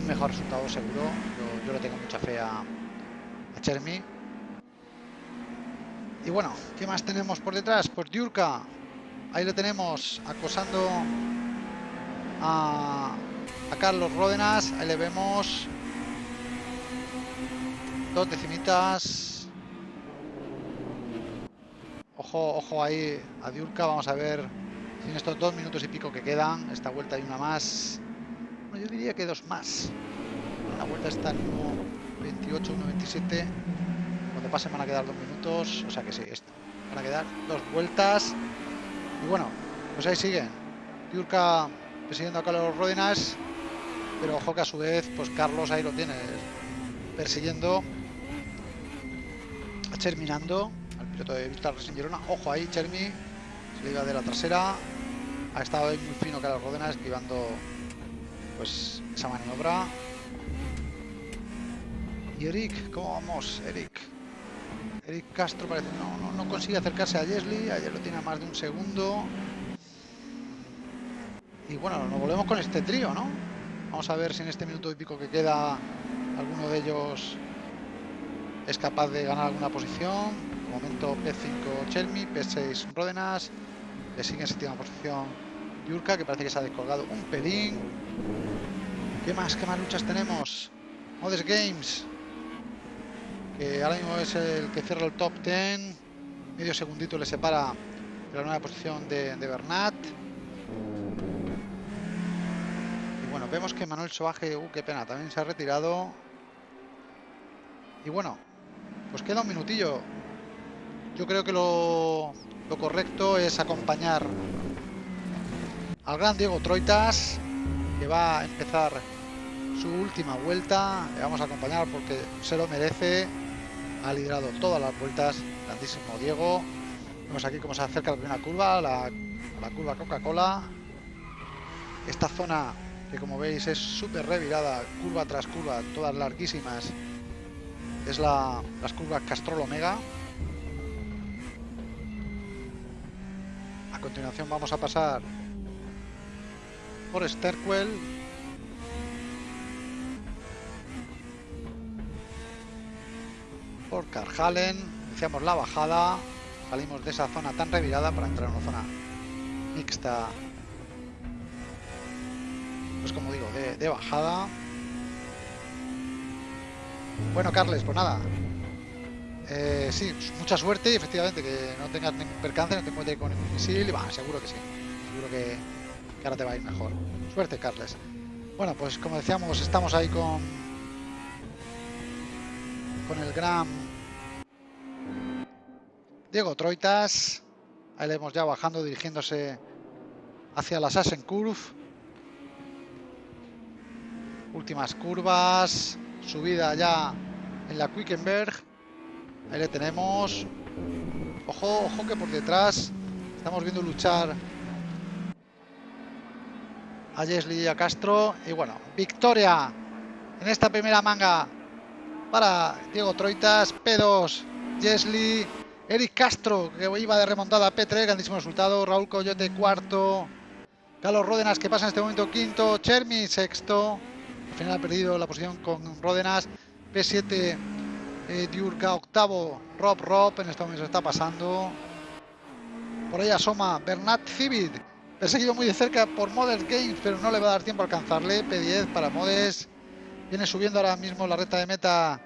un, mejor resultado seguro. Yo, yo, le tengo mucha fe a, a Chermi. Y bueno, ¿qué más tenemos por detrás? Pues Diurka. Ahí lo tenemos acosando a, a Carlos Ródenas. Ahí le vemos. Dos decimitas. Ojo, ojo ahí a Diurka. Vamos a ver en estos dos minutos y pico que quedan, esta vuelta hay una más. Bueno, yo diría que dos más. La vuelta está en 1.28, 1.27. Cuando pasen van a quedar dos minutos. O sea que sí. Van a quedar dos vueltas. Y bueno, pues ahí siguen. Yurka persiguiendo a Carlos Ródenas. Pero ojo que a su vez, pues Carlos ahí lo tiene persiguiendo a Cherminando al piloto de Víctor Racing Girona. Ojo ahí, Chermi iba de la trasera ha estado ahí muy fino Carlos Rodena esquivando pues esa maniobra y Eric, ¿cómo vamos? Eric Eric Castro parece no, no, consigue acercarse a Jesly ayer lo tiene a más de un segundo y bueno, nos volvemos con este trío, ¿no? Vamos a ver si en este minuto y pico que queda alguno de ellos es capaz de ganar alguna posición. De momento P5 Chelmi, P6 Ródenas, le sigue en séptima posición Yurka, que parece que se ha descolgado un pelín. ¿Qué más? ¿Qué más luchas tenemos? Modes Games, que ahora mismo es el que cierra el top 10. Medio segundito le separa de la nueva posición de, de Bernat. Y bueno, vemos que Manuel Soaje, uh, qué pena, también se ha retirado. Y bueno, pues queda un minutillo. Yo creo que lo, lo correcto es acompañar al gran Diego Troitas, que va a empezar su última vuelta. Le vamos a acompañar porque se lo merece. Ha liderado todas las vueltas. Grandísimo Diego. Vemos aquí cómo se acerca la primera curva, la, curva Coca-Cola. Esta zona que como veis es súper revirada, curva tras curva, todas larguísimas. Es la, las curvas Castrol Omega. continuación vamos a pasar por Sterquel. Por Karhalen. Iniciamos la bajada. Salimos de esa zona tan revirada para entrar en una zona mixta. Pues como digo, de, de bajada. Bueno, Carles, pues nada, eh, sí, mucha suerte y efectivamente que no tengas ningún percance, no te encuentres con ningún misil y va, seguro que sí. Seguro que, ahora te va a ir mejor. Suerte, Carles. Bueno, pues como decíamos, estamos ahí con con el gran Diego Troitas. Ahí le hemos ya bajando, dirigiéndose hacia la Sassen Curve. Últimas curvas. Subida ya en la Quickenberg. Ahí le tenemos. Ojo, ojo que por detrás estamos viendo luchar a Jesly y a Castro. Y bueno, victoria en esta primera manga para Diego Troitas. P2, Jesly, Eric Castro, que iba de remontada P3, grandísimo resultado. Raúl Coyote, cuarto. Carlos Ródenas, que pasa en este momento quinto. Chermi, sexto. Al final ha perdido la posición con Ródenas. P7, eh, Diurka octavo, Rob Rob, en este momento está pasando. Por ahí asoma Bernat Civit, perseguido muy de cerca por Modern Games, pero no le va a dar tiempo a alcanzarle. P10 para Modes. Viene subiendo ahora mismo la recta de meta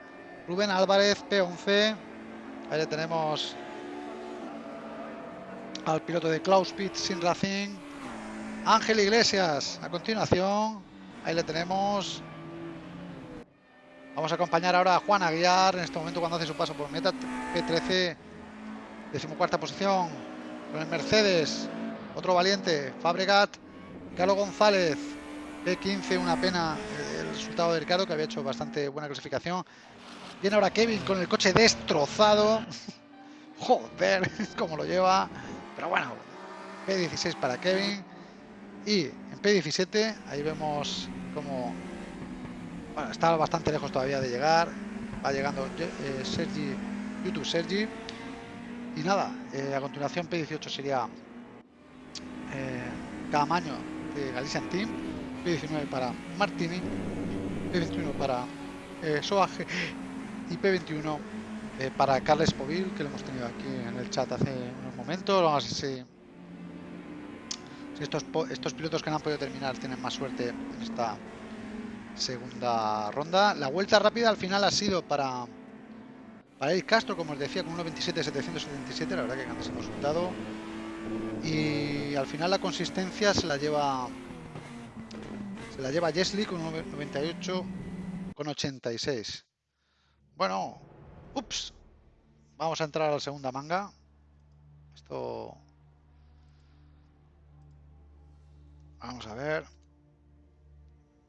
Rubén Álvarez, P11. Ahí le tenemos al piloto de Klaus Pitt sin Racing. Ángel Iglesias a continuación. Ahí le tenemos Vamos a acompañar ahora a Juan Aguiar en este momento cuando hace su paso por meta P13, decimocuarta posición con el Mercedes, otro valiente, Fabregat, Carlos González, P15, una pena el resultado de Ricardo que había hecho bastante buena clasificación. Viene ahora Kevin con el coche destrozado. Joder, cómo lo lleva. Pero bueno, P16 para Kevin. Y en P17, ahí vemos como bueno, está bastante lejos todavía de llegar. Va llegando eh, Sergi, YouTube Sergi. Y nada, eh, a continuación P18 sería eh, Camaño de Galician Team. P19 para Martini. P21 para eh, Soaje. Y P21 eh, para Carles Povil, que lo hemos tenido aquí en el chat hace unos momentos. Vamos a ver si, si estos, estos pilotos que no han podido terminar tienen más suerte en esta segunda ronda. La vuelta rápida al final ha sido para para el Castro, como os decía, con 1.27.777, la verdad que grandísimo resultado. Y al final la consistencia se la lleva se la lleva Jesly con 1.98 con 86. Bueno, ups. Vamos a entrar a la segunda manga. Esto Vamos a ver.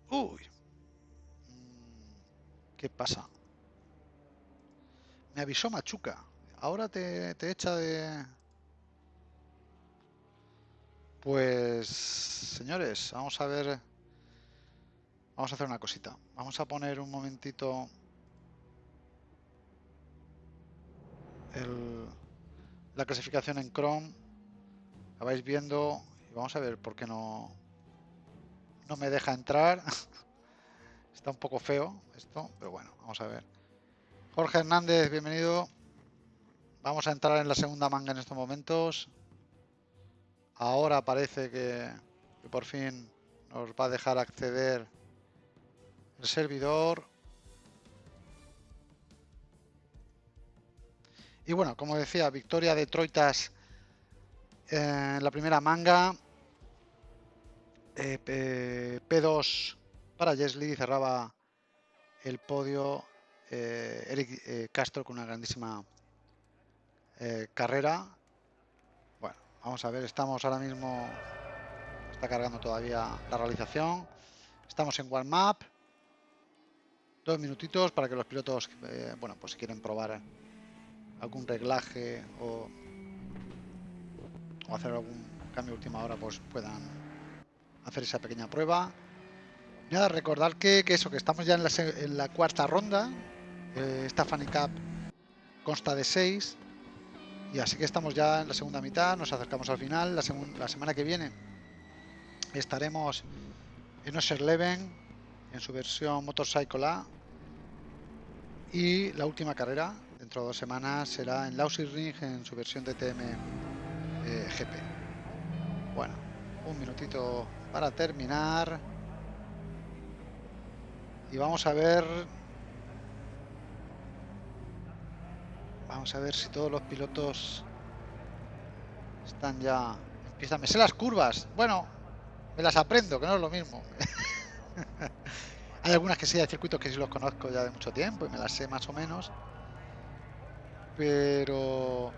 Uy, ¿Qué pasa? Me avisó Machuca. Ahora te, te echa de... Pues, señores, vamos a ver... Vamos a hacer una cosita. Vamos a poner un momentito... El, la clasificación en Chrome. La vais viendo. Y vamos a ver por qué no... No me deja entrar. Está un poco feo esto, pero bueno, vamos a ver. Jorge Hernández, bienvenido. Vamos a entrar en la segunda manga en estos momentos. Ahora parece que, por fin nos va a dejar acceder el servidor. Y bueno, como decía, victoria de Troitas en la primera manga. Eh, P2 para Jesly cerraba el podio eh, Eric eh, Castro con una grandísima eh, carrera. Bueno, vamos a ver, estamos ahora mismo, está cargando todavía la realización. Estamos en One Map. Dos minutitos para que los pilotos, bueno, pues si quieren probar algún reglaje o, hacer algún cambio última hora, pues puedan hacer esa pequeña prueba. Nada, recordar que, eso, que estamos ya en la, en la cuarta ronda. Eh, esta Funny Cup consta de seis. Y así que estamos ya en la segunda mitad, nos acercamos al final. La, semana que viene estaremos en Oser Leven, en su versión Motorcycle A. Y la última carrera dentro de dos semanas será en Ring en su versión de eh, GP. Bueno, un minutito para terminar. Y vamos a ver... Vamos a ver si todos los pilotos están ya... Empiezan... Me sé las curvas. Bueno, me las aprendo, que no es lo mismo. hay algunas que sí, hay circuitos que sí los conozco ya de mucho tiempo y me las sé más o menos. Pero...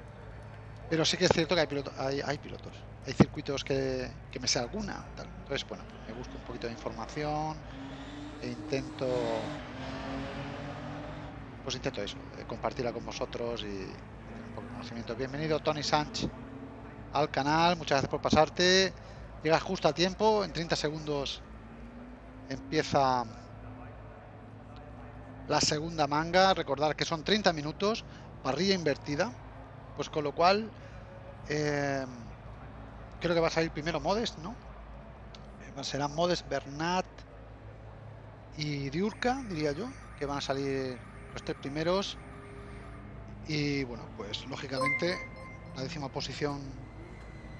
Pero sí que es cierto que hay, pilotos, hay, pilotos. Hay circuitos que, que me sé alguna. Entonces, bueno, me busco un poquito de información e intento pues intento eso, eh, compartirla con vosotros y un poco de conocimiento. Bienvenido Tony Sánchez al canal, muchas gracias por pasarte. Llegas justo a tiempo, en 30 segundos empieza la segunda manga. Recordar que son 30 minutos, parrilla invertida, pues con lo cual eh, creo que va a salir primero Modest, ¿no? Eh, serán Modest, Bernat, y Diurka, diría yo, que van a salir los tres primeros. Y bueno, pues lógicamente la décima posición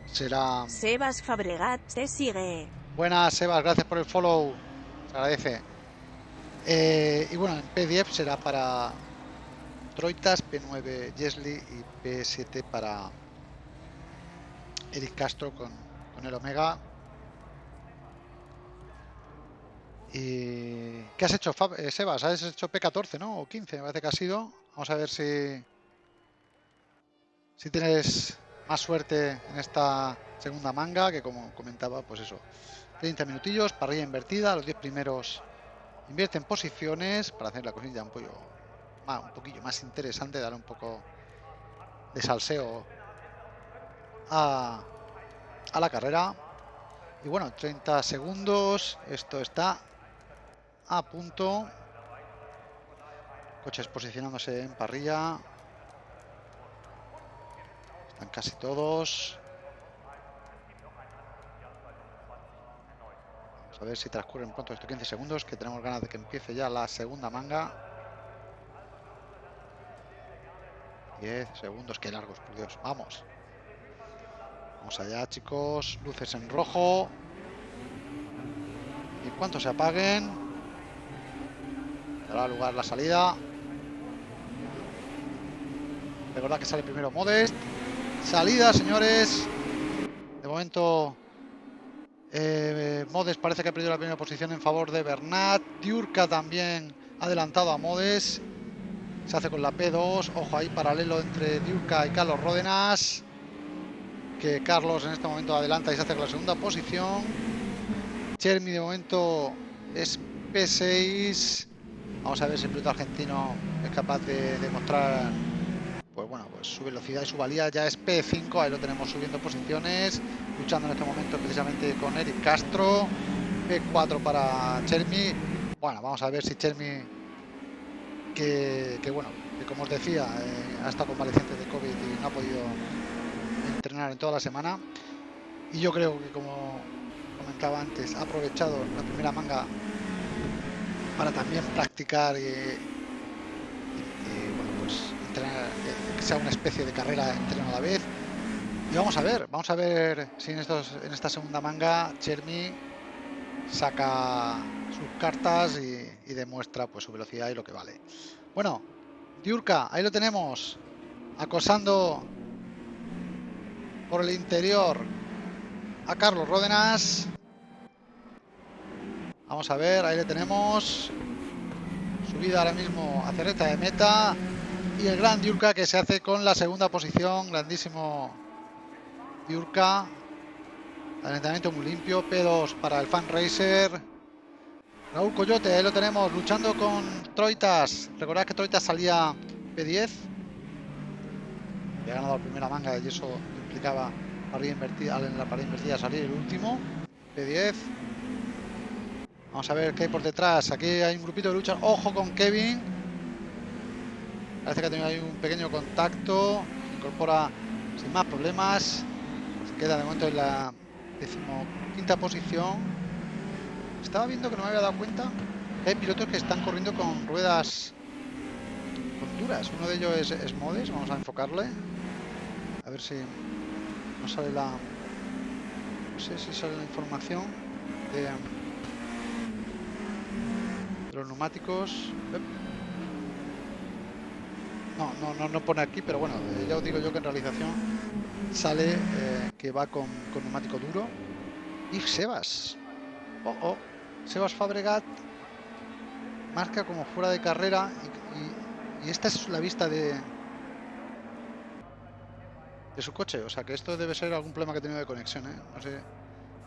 será... Sebas Fabregat te sigue. Buenas, Sebas, gracias por el follow. Se agradece. Eh, y bueno, en P10 será para Troitas, P9 Jesli y P7 para Eric Castro con, con el Omega ¿Y qué has hecho, eh, Sebas? Has hecho P14, ¿no? O 15, me parece que ha sido. Vamos a ver si, si tienes más suerte en esta segunda manga, que como comentaba, pues eso, 30 minutillos, parrilla invertida, los 10 primeros invierten posiciones para hacer la cosilla un, pollo, un poquillo más interesante, dar un poco de salseo a, a la carrera. Y bueno, 30 segundos, esto está a punto. Coches posicionándose en parrilla. Están casi todos. Vamos a ver si transcurren pronto estos 15 segundos, que tenemos ganas de que empiece ya la segunda manga. 10 segundos, qué largos, por Dios. Vamos. Vamos allá, chicos. Luces en rojo. Y cuanto se apaguen, dará lugar la salida. Recordad que sale primero Modest. Salida, señores. De momento, eh, Modest parece que ha perdido la primera posición en favor de Bernat. Diurka también ha adelantado a Modest. Se hace con la P2. Ojo ahí, paralelo entre Diurka y Carlos Ródenas. Que Carlos en este momento adelanta y se hace con la segunda posición. Chermi de momento es P6. Vamos a ver si el piloto argentino es capaz de demostrar pues bueno, pues su velocidad y su valía ya es P5, ahí lo tenemos subiendo posiciones, luchando en este momento precisamente con Eric Castro, P4 para Chermi. Bueno, vamos a ver si Chermi, que, bueno, que como os decía, eh, ha estado convaleciente de COVID y no ha podido entrenar en toda la semana. Y yo creo que como comentaba antes, ha aprovechado la primera manga para también practicar y, bueno, pues eh, que sea una especie de carrera entreno a la vez. Y vamos a ver, vamos a ver si en, estos, en esta segunda manga Chermi saca sus cartas y, demuestra pues su velocidad y lo que vale. Bueno, Diurka, ahí lo tenemos, acosando por el interior a Carlos Ródenas. Vamos a ver, ahí le tenemos. Subida ahora mismo hacia recta de meta. Y el gran Diurka que se hace con la segunda posición. Grandísimo Diurka. Adelantamiento muy limpio. P2 para el Fan Racer. Raúl Coyote, ahí lo tenemos, luchando con Troitas. Recordad que Troitas salía P10. Había ganado la primera manga y eso implicaba invertida, en la pared invertida salir el último. P10. Vamos a ver qué hay por detrás. Aquí hay un grupito de lucha. Ojo con Kevin. Parece que ha tenido ahí un pequeño contacto. incorpora sin más problemas. Queda de momento en la decimoquinta posición. Estaba viendo que no me había dado cuenta hay pilotos que están corriendo con ruedas capturas. Uno de ellos es, es Modes, vamos a enfocarle. A ver si nos sale la... No sé si sale la información de los neumáticos. No, no, no, no pone aquí, pero bueno, eh, ya os digo yo que en realización sale eh, que va con, con neumático duro. Y Sebas. Oh, oh. Sebas Fabregat marca como fuera de carrera y, esta es la vista de de su coche, o sea que esto debe ser algún problema que ha tenido de conexión, ¿eh? no sé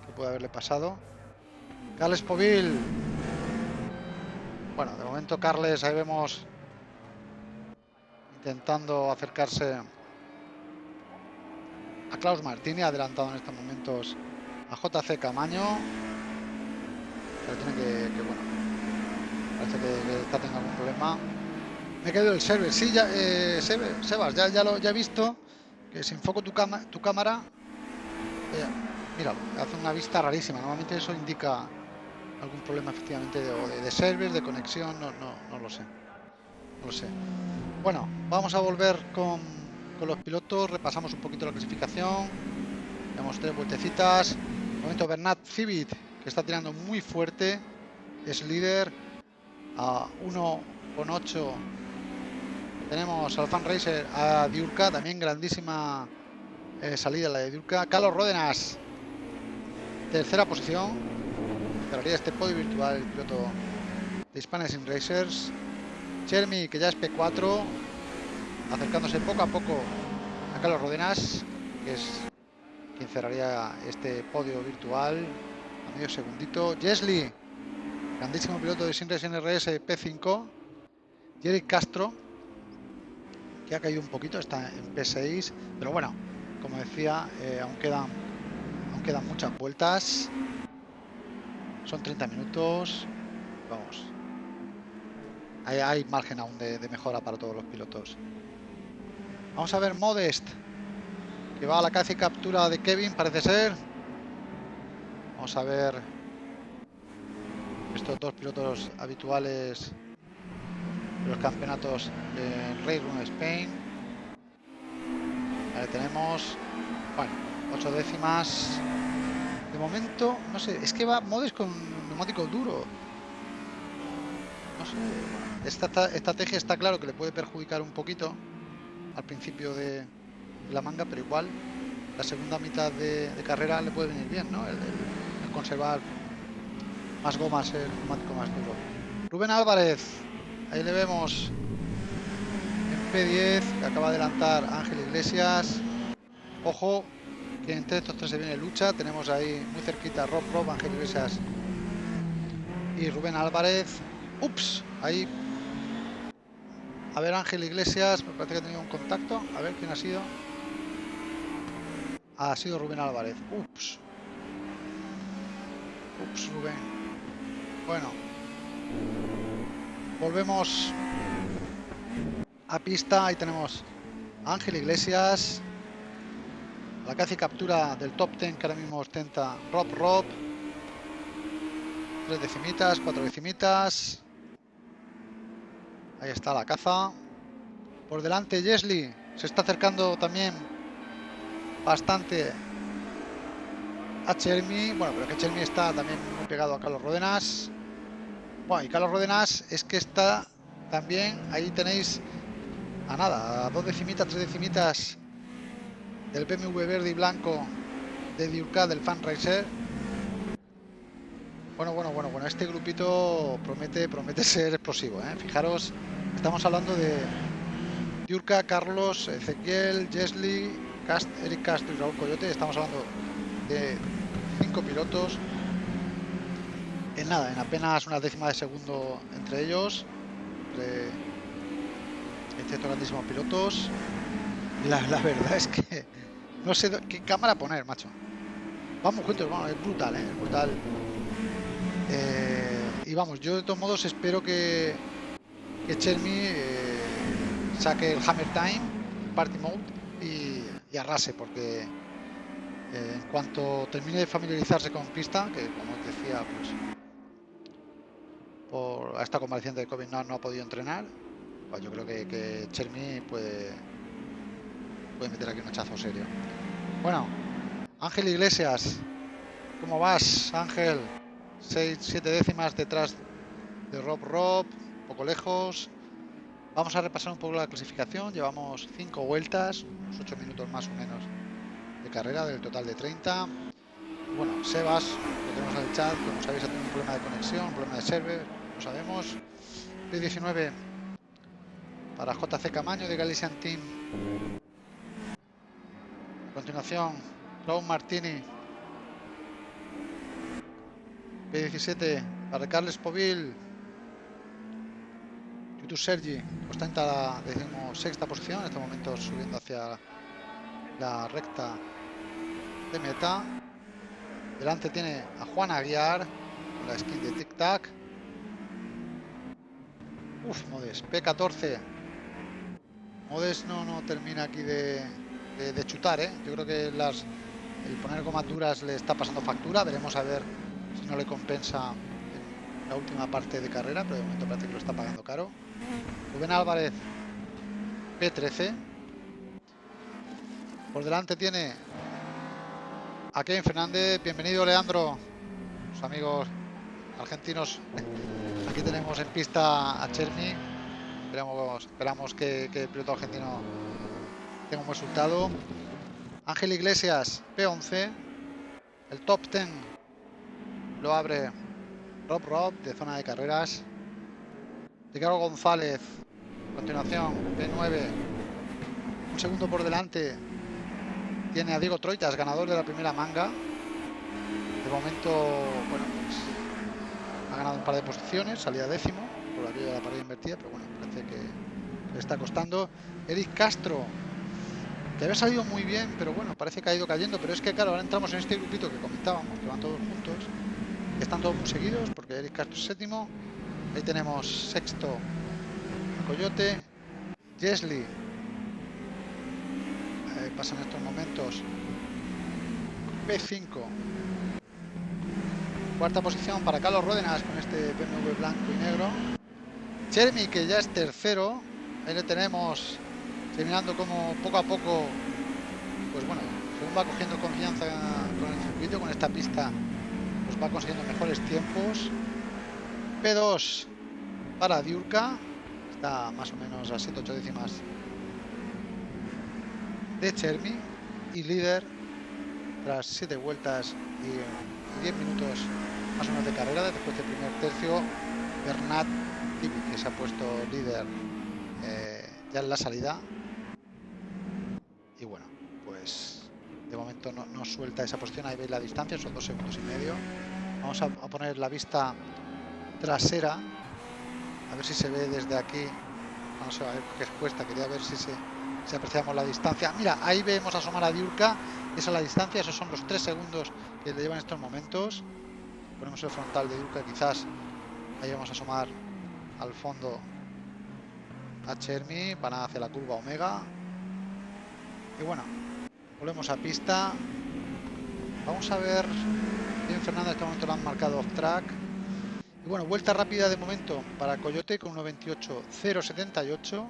qué puede haberle pasado. Carles Povil. Bueno, de momento Carles ahí vemos intentando acercarse a Klaus Martini, adelantado en estos momentos a JC Camaño. Pero tiene que, bueno, parece que, que está teniendo algún problema. Me he quedado el server, sí, ya, eh, Sebas, ya, lo, he visto que si enfoco tu, cama- tu cámara, eh, míralo, hace una vista rarísima. Normalmente eso indica algún problema efectivamente de, de, de conexión, no, no, no lo sé. No lo sé. Bueno, vamos a volver con, con los pilotos, repasamos un poquito la clasificación. Damos tres vueltecitas. Momento Bernat Civit, que está tirando muy fuerte, es líder a 1,8 tenemos al Fan Racer a Diurca, también grandísima eh, salida la de Diurca. Carlos Ródenas, tercera posición. Cerraría este podio virtual el piloto de Hispania Sim Racers. Chermi, que ya es P4, acercándose poco a poco a Carlos Ródenas, que es quien cerraría este podio virtual a medio segundito. Jesly, grandísimo piloto de Sim Racing RS P5. Jerry Castro, que ha caído un poquito, está en P6, pero bueno, como decía, eh, aún quedan aún quedan muchas vueltas. Son 30 minutos. Vamos. Hay, margen aún de, mejora para todos los pilotos. Vamos a ver Modest, que va a la y captura de Kevin, parece ser. Vamos a ver estos dos pilotos habituales de los campeonatos de Race Room Spain. Ahí tenemos, bueno, ocho décimas. De momento, no sé, es que va Modes con neumático duro. No sé, esta estrategia está claro que le puede perjudicar un poquito al principio de la manga, pero igual la segunda mitad de, carrera le puede venir bien, ¿no? El, el- el conservar más gomas, el neumático más duro. Rubén Álvarez, ahí le vemos en P10, que acaba de adelantar Ángel Iglesias. Ojo, entre estos tres se viene lucha. Tenemos ahí muy cerquita Rob Rob, Ángel Iglesias y Rubén Álvarez. Ups, ahí. A ver, Ángel Iglesias, me parece que ha tenido un contacto. A ver quién ha sido. Ha sido Rubén Álvarez. Ups. Ups, Rubén. Bueno. Volvemos a pista. Ahí tenemos Ángel Iglesias. La caza captura del top 10 que ahora mismo ostenta Rob Rob. Tres decimitas, cuatro decimitas. Ahí está la caza. Por delante Jesly. Se está acercando también bastante a Chermi. Bueno, pero que Chermi está también muy pegado a Carlos Rodenas. Bueno, y Carlos Rodenas es que está también, ahí tenéis a nada, a dos decimitas, tres decimitas del BMW verde y blanco de Diurca del Fan Racer. Bueno, bueno, bueno, bueno, este grupito promete, promete ser explosivo, ¿eh? Fijaros, estamos hablando de Diurca, Carlos, Ezequiel, Jesly, Cast, Eric Castro y Raúl Coyote. Estamos hablando de cinco pilotos. En nada, en apenas una décima de segundo entre ellos, entre estos grandísimos pilotos. La, la verdad es que no sé qué cámara poner, macho. Vamos juntos, vamos, es brutal, ¿eh? es brutal. Eh, y vamos, yo de todos modos espero que, que Chermi eh, saque el Hammer Time, Party Mode y, y arrase, porque eh, en cuanto termine de familiarizarse con pista, que como os decía, pues por esta convaleciente de COVID no, no ha podido entrenar, Pues yo creo que, que Chermi puede, puede meter aquí un hachazo serio. Bueno, Ángel Iglesias, ¿cómo vas, Ángel? 6, 7 décimas detrás de Rob Rob, poco lejos. Vamos a repasar un poco la clasificación. Llevamos 5 vueltas, unos 8 minutos más o menos de carrera del total de 30. Bueno, Sebas, lo tenemos en el chat, como sabéis ha tenido un problema de conexión, un problema de server, lo sabemos. P19 para JC Camaño de Galician Team. Continuación, Raúl Martini. P17 para Carles Povil. YouTube Sergi ostenta la decimosexta posición, en este momento subiendo hacia la recta de meta. Delante tiene a Juan Aguiar con la skin de Tic Tac. Uf, Modes, P14. Modes no, no termina aquí de, de, chutar, ¿eh? Yo creo que las, el poner gomas duras le está pasando factura. Veremos a ver si no le compensa en la última parte de carrera, pero de momento parece que lo está pagando caro. Rubén Álvarez, P13. Por delante tiene a Kevin Fernández. Bienvenido, Leandro. Los amigos argentinos. Aquí tenemos en pista a Cherny. Esperamos, esperamos que, que el piloto argentino tenga un resultado. Ángel Iglesias, P11. El top 10 lo abre Rob Rob de zona de carreras. Ricardo González, continuación, P9. Un segundo por delante tiene a Diego Troitas, ganador de la primera manga. De momento, bueno, pues ha ganado un par de posiciones, salía décimo por aquello de la pared invertida, pero bueno, parece que le está costando. Eric Castro, que había salido muy bien, pero bueno, parece que ha ido cayendo. Pero es que, claro, ahora entramos en este grupito que comentábamos, que van todos juntos. Están todos muy seguidos, porque Eric Castro es séptimo. Ahí tenemos sexto Coyote. Jesly eh, pasa en estos momentos. P5. Cuarta posición para Carlos Ródenas con este BMW blanco y negro. Jeremy, que ya es tercero. Ahí le tenemos terminando como poco a poco, pues bueno, según va cogiendo confianza con el circuito, con esta pista, pues va consiguiendo mejores tiempos. P2 para Diurka, está más o menos a 7-8 décimas de Chermi y líder tras 7 vueltas y 10 minutos más o menos de carrera después del primer tercio Bernat que se ha puesto líder eh, ya en la salida y bueno pues de momento no, no, suelta esa posición ahí veis la distancia son dos segundos y medio vamos a, poner la vista trasera a ver si se ve desde aquí vamos a ver qué es cuesta quería ver si se apreciamos la distancia. Mira, ahí vemos asomar a Diurka, esa es la distancia, esos son los tres segundos que le llevan estos momentos. Ponemos el frontal de Diurka, quizás ahí vamos a asomar al fondo a Chermi, van hacia la curva Omega. Y bueno, volvemos a pista. Vamos a ver, bien Fernando en este momento lo han marcado off track. Y bueno, vuelta rápida de momento para Coyote con 1.28.078.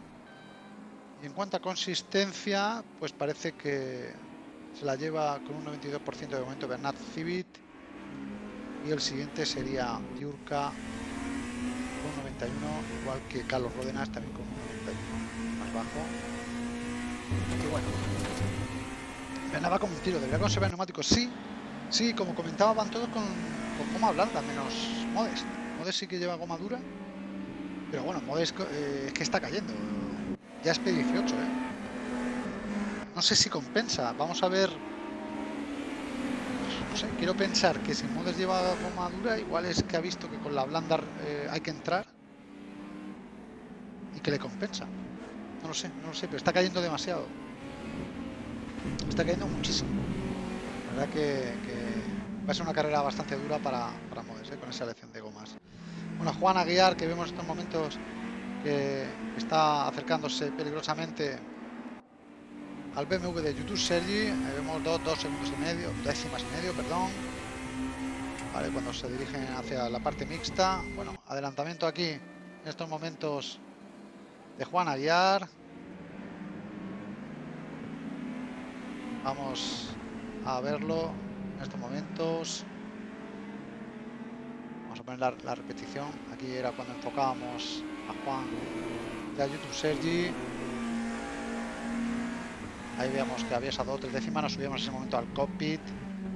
Y en cuanto a consistencia, pues parece que se la lleva con un 92% de momento Bernat Civit. Y el siguiente sería Yurka con 91, igual que Carlos Rodenas también con un 91 más bajo. Y bueno, Va como un tiro, debería conservar neumáticos. Sí, sí, como comentaba, van todos con, con goma blanda, menos Modest. Modest sí que lleva goma dura, pero bueno, Modest eh, es que está cayendo ya es P18, ¿eh? No sé si compensa. Vamos a ver. No sé, quiero pensar que si Modes lleva goma dura, igual es que ha visto que con la blanda eh, hay que entrar y que le compensa. No lo sé, no lo sé, pero está cayendo demasiado. Está cayendo muchísimo. La verdad que, que va a ser una carrera bastante dura para, para Modes, ¿eh? con esa elección de gomas. Bueno, Juan Aguiar, que vemos en estos momentos que está acercándose peligrosamente al BMW de YouTube Sergi. Ahí vemos dos, dos segundos y medio, décimas y medio, perdón. Vale, cuando se dirigen hacia la parte mixta. Bueno, adelantamiento aquí en estos momentos de Juan Aguiar. Vamos a verlo en estos momentos. Vamos a poner la, repetición. Aquí era cuando enfocábamos a Juan de YouTube Sergi. Ahí veíamos que había esas dos tres décimas, nos subíamos en ese momento al cockpit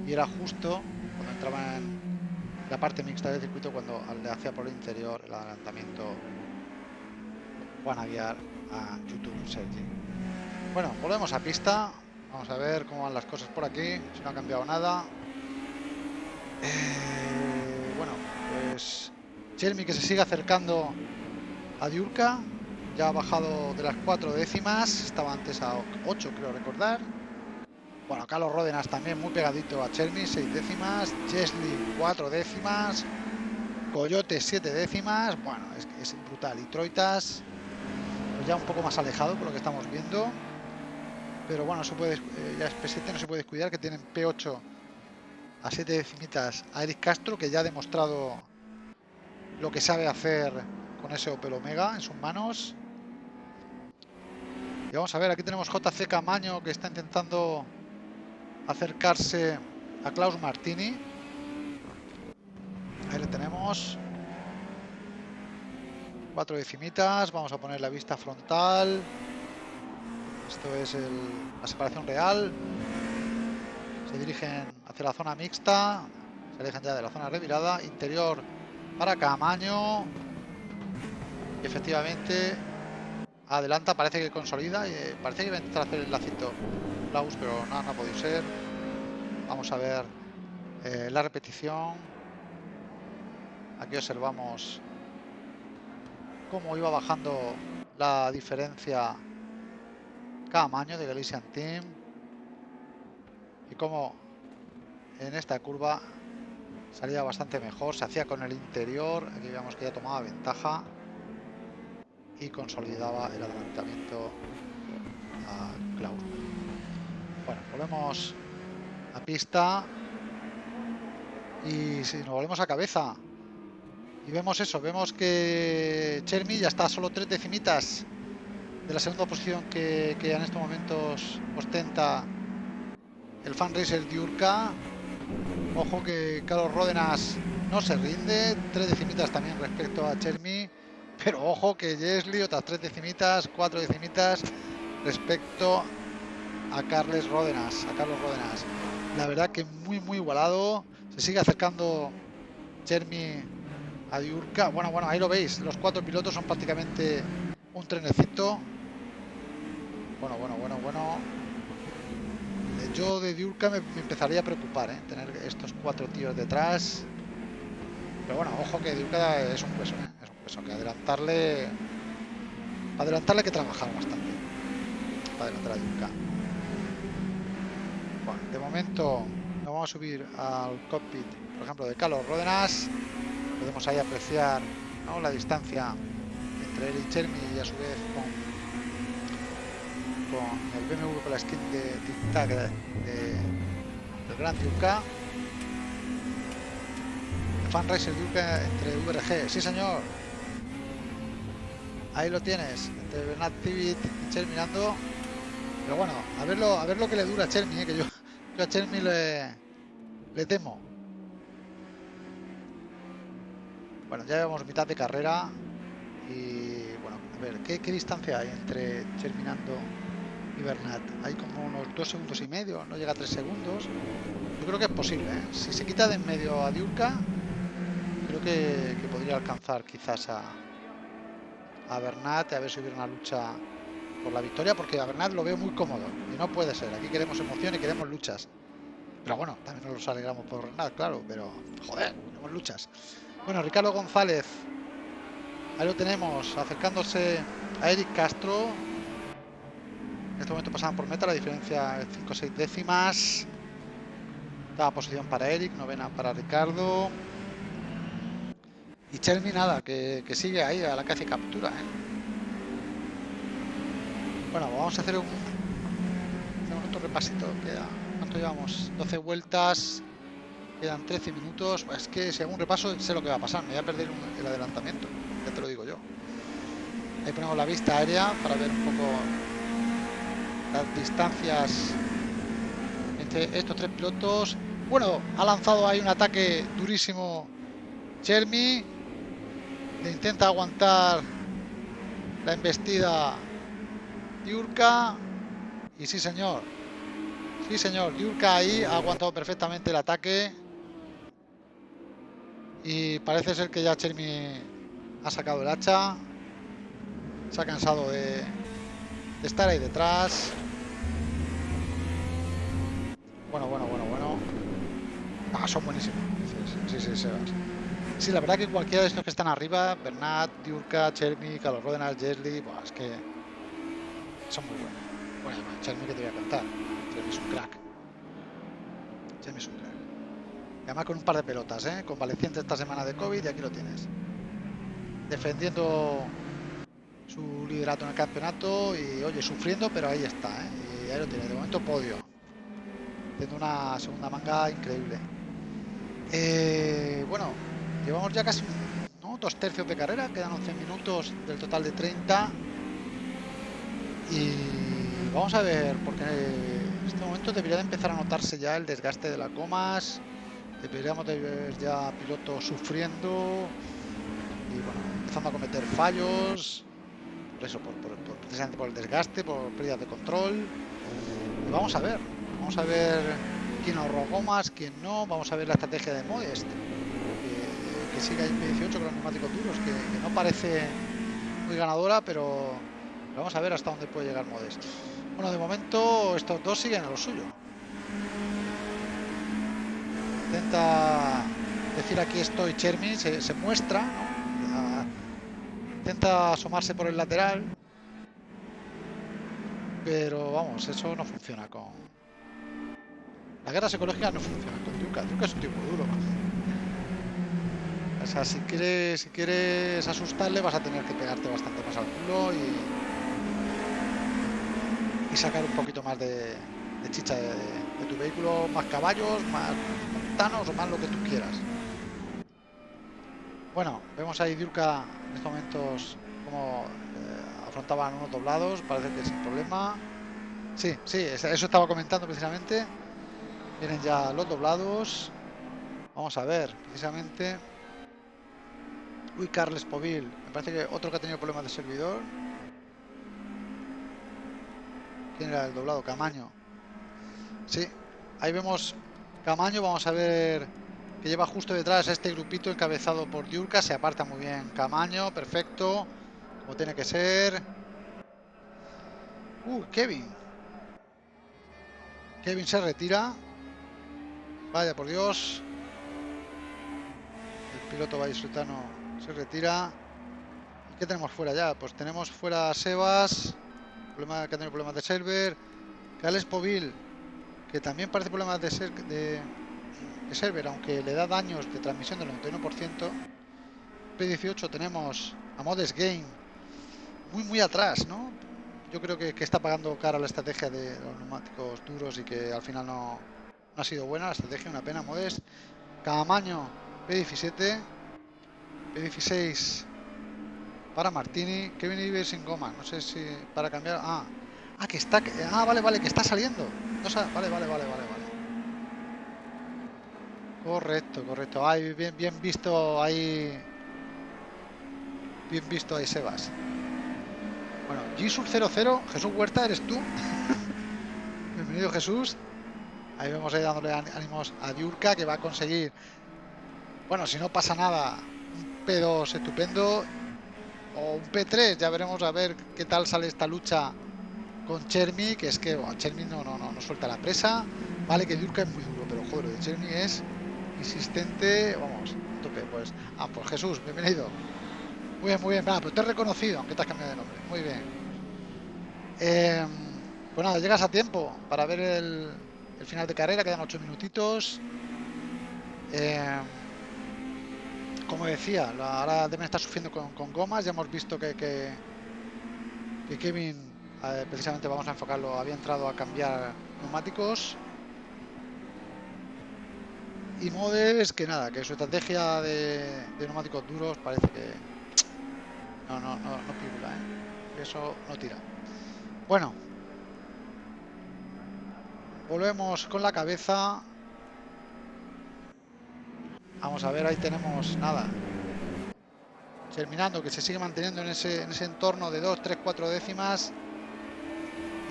y era justo cuando entraba en la parte mixta del circuito cuando le hacía por el interior el adelantamiento Juan Aguiar a YouTube Sergi. Bueno, volvemos a pista. Vamos a ver cómo van las cosas por aquí, si no ha cambiado nada. Eh, bueno, pues Jeremy que se sigue acercando a Diurka. Ya ha bajado de las cuatro décimas. Estaba antes a 8, creo recordar. Bueno, Carlos Ródenas también muy pegadito a Chermi, 6 décimas. Chesley, 4 décimas. Coyote, 7 décimas. Bueno, es, es brutal. Y Troitas, pues ya un poco más alejado por lo que estamos viendo. Pero bueno, se puede, eh, ya es P7, no se puede descuidar que tienen P8 a 7 decimitas a Eric Castro, que ya ha demostrado lo que sabe hacer con ese Opel Omega en sus manos. Y vamos a ver, aquí tenemos JC Camaño que está intentando acercarse a Klaus Martini. Ahí le tenemos. Cuatro decimitas, vamos a poner la vista frontal. Esto es la separación real. Se dirigen hacia la zona mixta. Se alejan ya de la zona revirada. Interior para Camaño. Efectivamente adelanta, parece que consolida. Y eh, parece que va a intentar hacer el lacito Klaus, pero no, no ha podido ser. Vamos a ver eh, la repetición. Aquí observamos cómo iba bajando la diferencia cada año de Galician Team y cómo en esta curva salía bastante mejor, se hacía con el interior, aquí vemos que ya tomaba ventaja y consolidaba el adelantamiento a Klaus. Bueno, volvemos a pista y si nos volvemos a cabeza y vemos eso, vemos que Chermi ya está solo tres decimitas de la segunda posición que, que en estos momentos ostenta el fan racer Diurka. Ojo que Carlos Ródenas no se rinde, tres decimitas también respecto a Chermi, pero ojo que Jesli otras tres decimitas, cuatro decimitas respecto a Carles Ródenas, a Carlos Ródenas. La verdad que muy muy igualado, se sigue acercando Chermi a Diurka. Bueno, bueno, ahí lo veis, los cuatro pilotos son prácticamente un trenecito bueno, bueno, bueno, bueno. Yo de Diurka me, empezaría a preocupar, ¿eh? Tener estos cuatro tíos detrás. Pero bueno, ojo que Diurka es un peso, ¿eh? Es un peso. Que adelantarle... Adelantarle hay que trabajar bastante. Para adelantar a Diurka. Bueno, de momento nos vamos a subir al cockpit, por ejemplo, de Carlos Ródenas. Podemos ahí apreciar la distancia entre él y Chermi y a su vez con con el BMW con la skin de Tic Tac de, del Gran Duca. Fan Racer Duca entre VRG, sí señor. Ahí lo tienes, entre Bernat Pivit y Cher mirando. Pero bueno, a verlo, a ver lo que le dura a Chermi, eh, que yo, yo a Chermi le, le temo. Bueno, ya llevamos mitad de carrera y bueno, a ver, ¿qué, qué distancia hay entre Cherminando y Bernat. Hay como unos dos segundos y medio, no llega a tres segundos. Yo creo que es posible. ¿eh? Si se quita de en medio a Diurka, creo que, podría alcanzar quizás a, a Bernat, a ver si hubiera una lucha por la victoria, porque a Bernat lo veo muy cómodo y no puede ser. Aquí queremos emoción y queremos luchas. Pero bueno, también nos alegramos por Bernat, claro, pero joder, queremos luchas. Bueno, Ricardo González, ahí lo tenemos, acercándose a Eric Castro, en este momento pasaban por meta, la diferencia es 5 o 6 décimas. Daba posición para Eric, novena para Ricardo. Y Chermi nada, que, que, sigue ahí a la caza y captura. ¿eh? Bueno, vamos a hacer un, un otro repasito. Queda, ¿Cuánto llevamos? 12 vueltas. Quedan 13 minutos. Es que si hago un repaso sé lo que va a pasar. Me voy a perder el adelantamiento. Ya te lo digo yo. Ahí ponemos la vista aérea para ver un poco distancias entre estos tres pilotos. Bueno, ha lanzado ahí un ataque durísimo Chermi. Le intenta aguantar la embestida Yurka. Y sí, señor. Sí, señor. Yurka ahí ha aguantado perfectamente el ataque. Y parece ser que ya Chermi ha sacado el hacha. Se ha cansado de estar ahí detrás. Bueno, bueno, bueno, bueno. Ah, son buenísimos. Sí, sí, sí, Sí, la verdad que cualquiera de estos que están arriba, Bernat, Diurka, Chermi, Carlos Rodenas, Jesli, pues es que son muy buenos. Bueno, Chermi que te voy a contar. Chermi es un crack. Chermi es un crack. Además con un par de pelotas, ¿eh? Convaleciente esta semana de COVID y aquí lo tienes. Defendiendo su liderato en el campeonato y, oye, sufriendo, pero ahí está, ¿eh? Y ahí lo tiene. De momento podio. Haciendo una segunda manga increíble. Eh, bueno, llevamos ya casi dos tercios de carrera, quedan 11 minutos del total de 30. Y vamos a ver, porque en este momento debería de empezar a notarse ya el desgaste de las gomas. Deberíamos de ver ya pilotos sufriendo y bueno, empezando a cometer fallos. Por eso, por, precisamente por el desgaste, por pérdida de control. Vamos a ver, vamos a ver quién ahorró gomas, quién no. Vamos a ver la estrategia de Modest, que, que sigue ahí 18 con los neumáticos duros, que, no parece muy ganadora, pero Vamos a ver hasta dónde puede llegar Modest. Bueno, de momento estos dos siguen a lo suyo. Intenta decir aquí estoy Chermi, se, se muestra, ¿no? intenta asomarse por el lateral. Pero vamos, eso no funciona con... La guerra psicológica no funciona con Duca. Duca es un tipo duro. O sea, si quieres, si quieres asustarle vas a tener que pegarte bastante más al culo y sacar un poquito más de, chicha de, tu vehículo, más caballos, más montanos o más lo que tú quieras. Bueno, vemos ahí Diurka en estos momentos como eh, afrontaban unos doblados, parece que sin problema. Sí, sí, eso estaba comentando precisamente. Vienen ya los doblados. Vamos a ver, precisamente. Uy, Carles Povil. Me parece que otro que ha tenido problemas de servidor. ¿Quién era el doblado? Camaño. Sí, ahí vemos Camaño. Vamos a ver que lleva justo detrás este grupito encabezado por Diurka. Se aparta muy bien Camaño. Perfecto. Como tiene que ser. Uh, Kevin. Kevin se retira. Vaya por Dios. El piloto vallisoletano se retira. ¿Y qué tenemos fuera ya? Pues tenemos fuera a Sebas problema, que ha tenido problemas de server. Gales Povil, que también parece problemas de, ser, de, de, server, aunque le da daños de transmisión del 91%. P18 tenemos a Modes Game, muy muy atrás, ¿no? Yo creo que, que está pagando cara la estrategia de los neumáticos duros y que al final no ha sido buena la estrategia, una pena. Modes, Camaño, P17, P16 para Martini. Kevin Iber sin goma. No sé si para cambiar. Ah, ah que está. Ah, vale, vale, que está saliendo. Vale, vale, vale, vale, vale. Correcto, correcto. Ay, bien, bien visto ahí. Bien visto ahí, Sebas. Bueno, Jesus 00, Jesús Huerta, eres tú. Bienvenido, Jesús. Ahí vemos ahí dándole ánimos a Diurka que va a conseguir. Bueno, si no pasa nada, un P2 estupendo o un P3, ya veremos a ver qué tal sale esta lucha con Chermi, que es que bueno, Chermi no, no, no, no suelta la presa, vale que Durka es muy duro, pero joder, de Chermi es insistente, vamos, tope, pues, ah, pues Jesús, bienvenido. Muy bien, muy bien, pero te he reconocido, aunque te has cambiado de nombre, muy bien. Eh, pues nada, llegas a tiempo para ver el, el final de carrera, quedan 8 minutitos. Eh, como decía, ahora deben estar sufriendo con, gomas. Ya hemos visto que, que, que Kevin, precisamente vamos a enfocarlo, había entrado a cambiar neumáticos. Y Modes, que nada, que su estrategia de, de neumáticos duros parece que, No, no, no, no pibula, ¿eh? Eso no tira. Bueno. Volvemos con la cabeza. Vamos a ver, ahí tenemos nada. Terminando, que se sigue manteniendo en ese, en ese entorno de 2, 3, 4 décimas.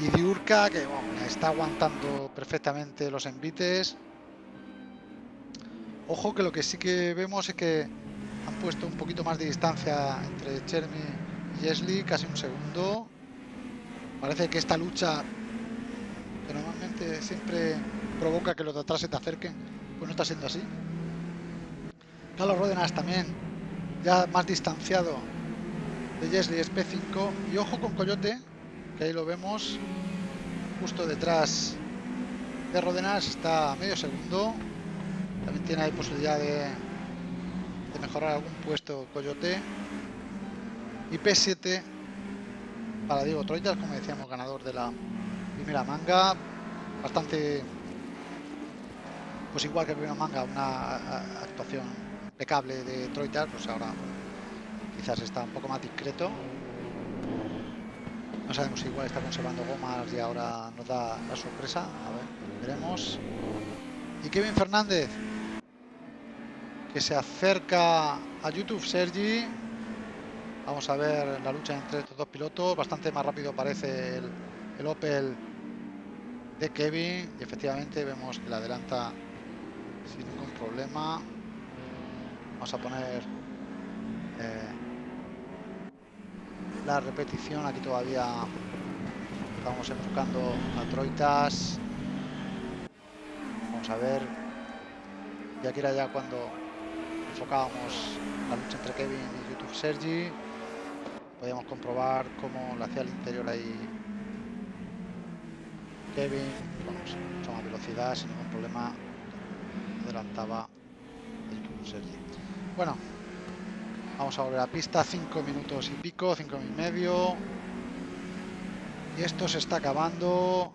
Y Diurka, que está aguantando perfectamente los envites. Ojo que lo que sí que vemos es que han puesto un poquito más de distancia entre Chermi y Jesli, casi un segundo. Parece que esta lucha, que normalmente siempre provoca que los de atrás se te acerquen, pues no está siendo así. Carlos Rodenas también, ya más distanciado de Jesli es P5. Y ojo con Coyote, que ahí lo vemos justo detrás de Rodenas está medio segundo también tiene ahí posibilidad de, de mejorar algún puesto Coyote y P7 para Diego Troitas como decíamos ganador de la primera manga bastante pues igual que la primera manga una actuación impecable de Troitas pues ahora quizás está un poco más discreto no sabemos si igual está conservando gomas y ahora nos da la sorpresa. A ver, veremos. Y Kevin Fernández, que se acerca a YouTube Sergi. Vamos a ver la lucha entre estos dos pilotos. Bastante más rápido parece el, el Opel de Kevin. Y efectivamente vemos que la adelanta sin ningún problema. Vamos a poner... Eh, la repetición. Aquí todavía estamos enfocando a Troitas. Vamos a ver. Y aquí era ya cuando enfocábamos la lucha entre Kevin y YouTube Sergi. Podíamos comprobar cómo lo hacía el interior ahí Kevin. Bueno, mucha velocidad, sin ningún problema. Adelantaba el YouTube Sergi. Bueno, Vamos a volver a pista, 5 minutos y pico, 5 y medio. Y esto se está acabando.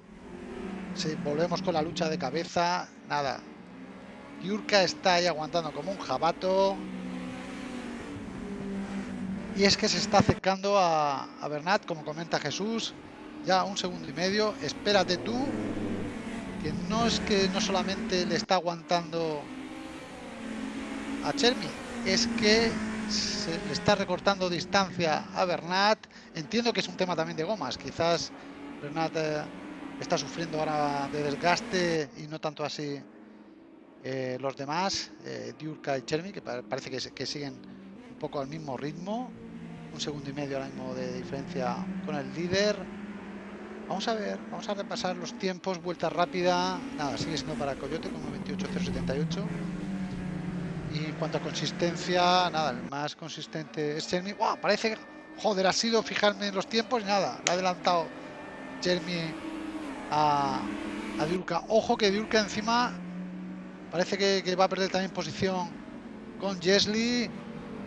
Si volvemos con la lucha de cabeza, nada. Yurka está ahí aguantando como un jabato. Y es que se está acercando a, a Bernat, como comenta Jesús. Ya un segundo y medio. Espérate tú. Que no es que no solamente le está aguantando a Chermi, es que le está recortando distancia a Bernat. Entiendo que es un tema también de gomas. Quizás Bernat eh, está sufriendo ahora de desgaste y no tanto así eh, los demás, eh, Diurka y Chermi, que parece que, siguen un poco al mismo ritmo. Un segundo y medio ahora mismo de diferencia con el líder. Vamos a ver, vamos a repasar los tiempos, vuelta rápida. Nada, sigue siendo para Coyote como 28.078. Y en cuanto a consistencia, nada, el más consistente es Jeremy. ¡Wow! Parece, joder, ha sido fijarme en los tiempos nada. Le ha adelantado Jeremy a, a Diurka. Ojo que Diurka encima parece que, va a perder también posición con Jesli.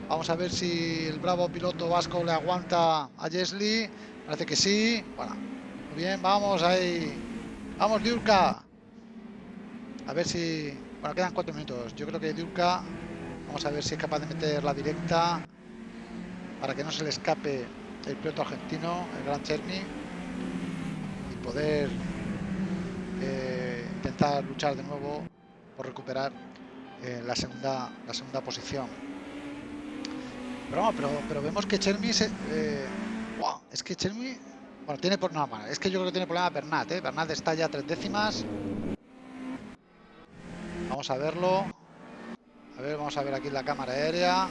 Vamos a ver si el bravo piloto vasco le aguanta a Jesli. Parece que sí. Bueno, bien, vamos ahí. Vamos, Diurka. A ver si bueno, quedan cuatro minutos. Yo creo que Durka, vamos a ver si es capaz de meter la directa para que no se le escape el piloto argentino, el Gran Cherny, y poder eh, intentar luchar de nuevo por recuperar eh, la segunda la segunda posición. Pero, pero, pero vemos que Chermi se, eh, es que Chermi bueno, tiene por nada es que yo creo que tiene problema Bernat, ¿eh? Bernat está ya a tres décimas Vamos a verlo. A ver, vamos a ver aquí la cámara aérea.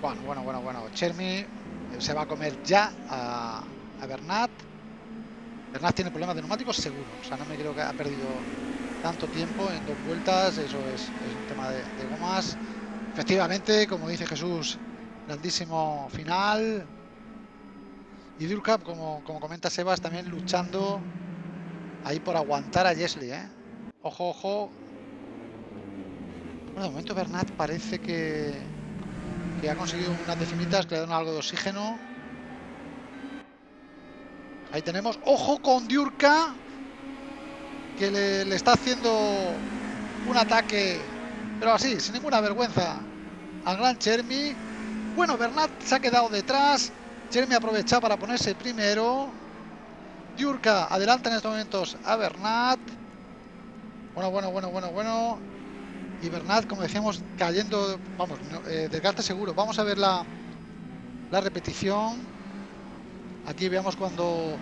Bueno, bueno, bueno, bueno. Chermi se va a comer ya a, Bernat. Bernat tiene problemas de neumáticos seguro. O sea, no me creo que ha perdido tanto tiempo en dos vueltas. Eso es, un tema de, gomas. Efectivamente, como dice Jesús, grandísimo final. Y Durkap, como, como comenta Sebas, también luchando ahí por aguantar a Jesli. ¿eh? Ojo, ojo, de momento Bernat parece que, que ha conseguido unas decimitas que le dan algo de oxígeno. Ahí tenemos. ¡Ojo con Diurka! Que le, está haciendo un ataque, pero así, sin ninguna vergüenza, al gran Chermi. Bueno, Bernat se ha quedado detrás. Jeremy aprovecha para ponerse primero. Diurka adelanta en estos momentos a Bernat. Bueno, bueno, bueno, bueno, bueno. Y Bernat, como decíamos, cayendo, vamos, eh, desgaste seguro. Vamos a ver la, la repetición. Aquí veamos cuando,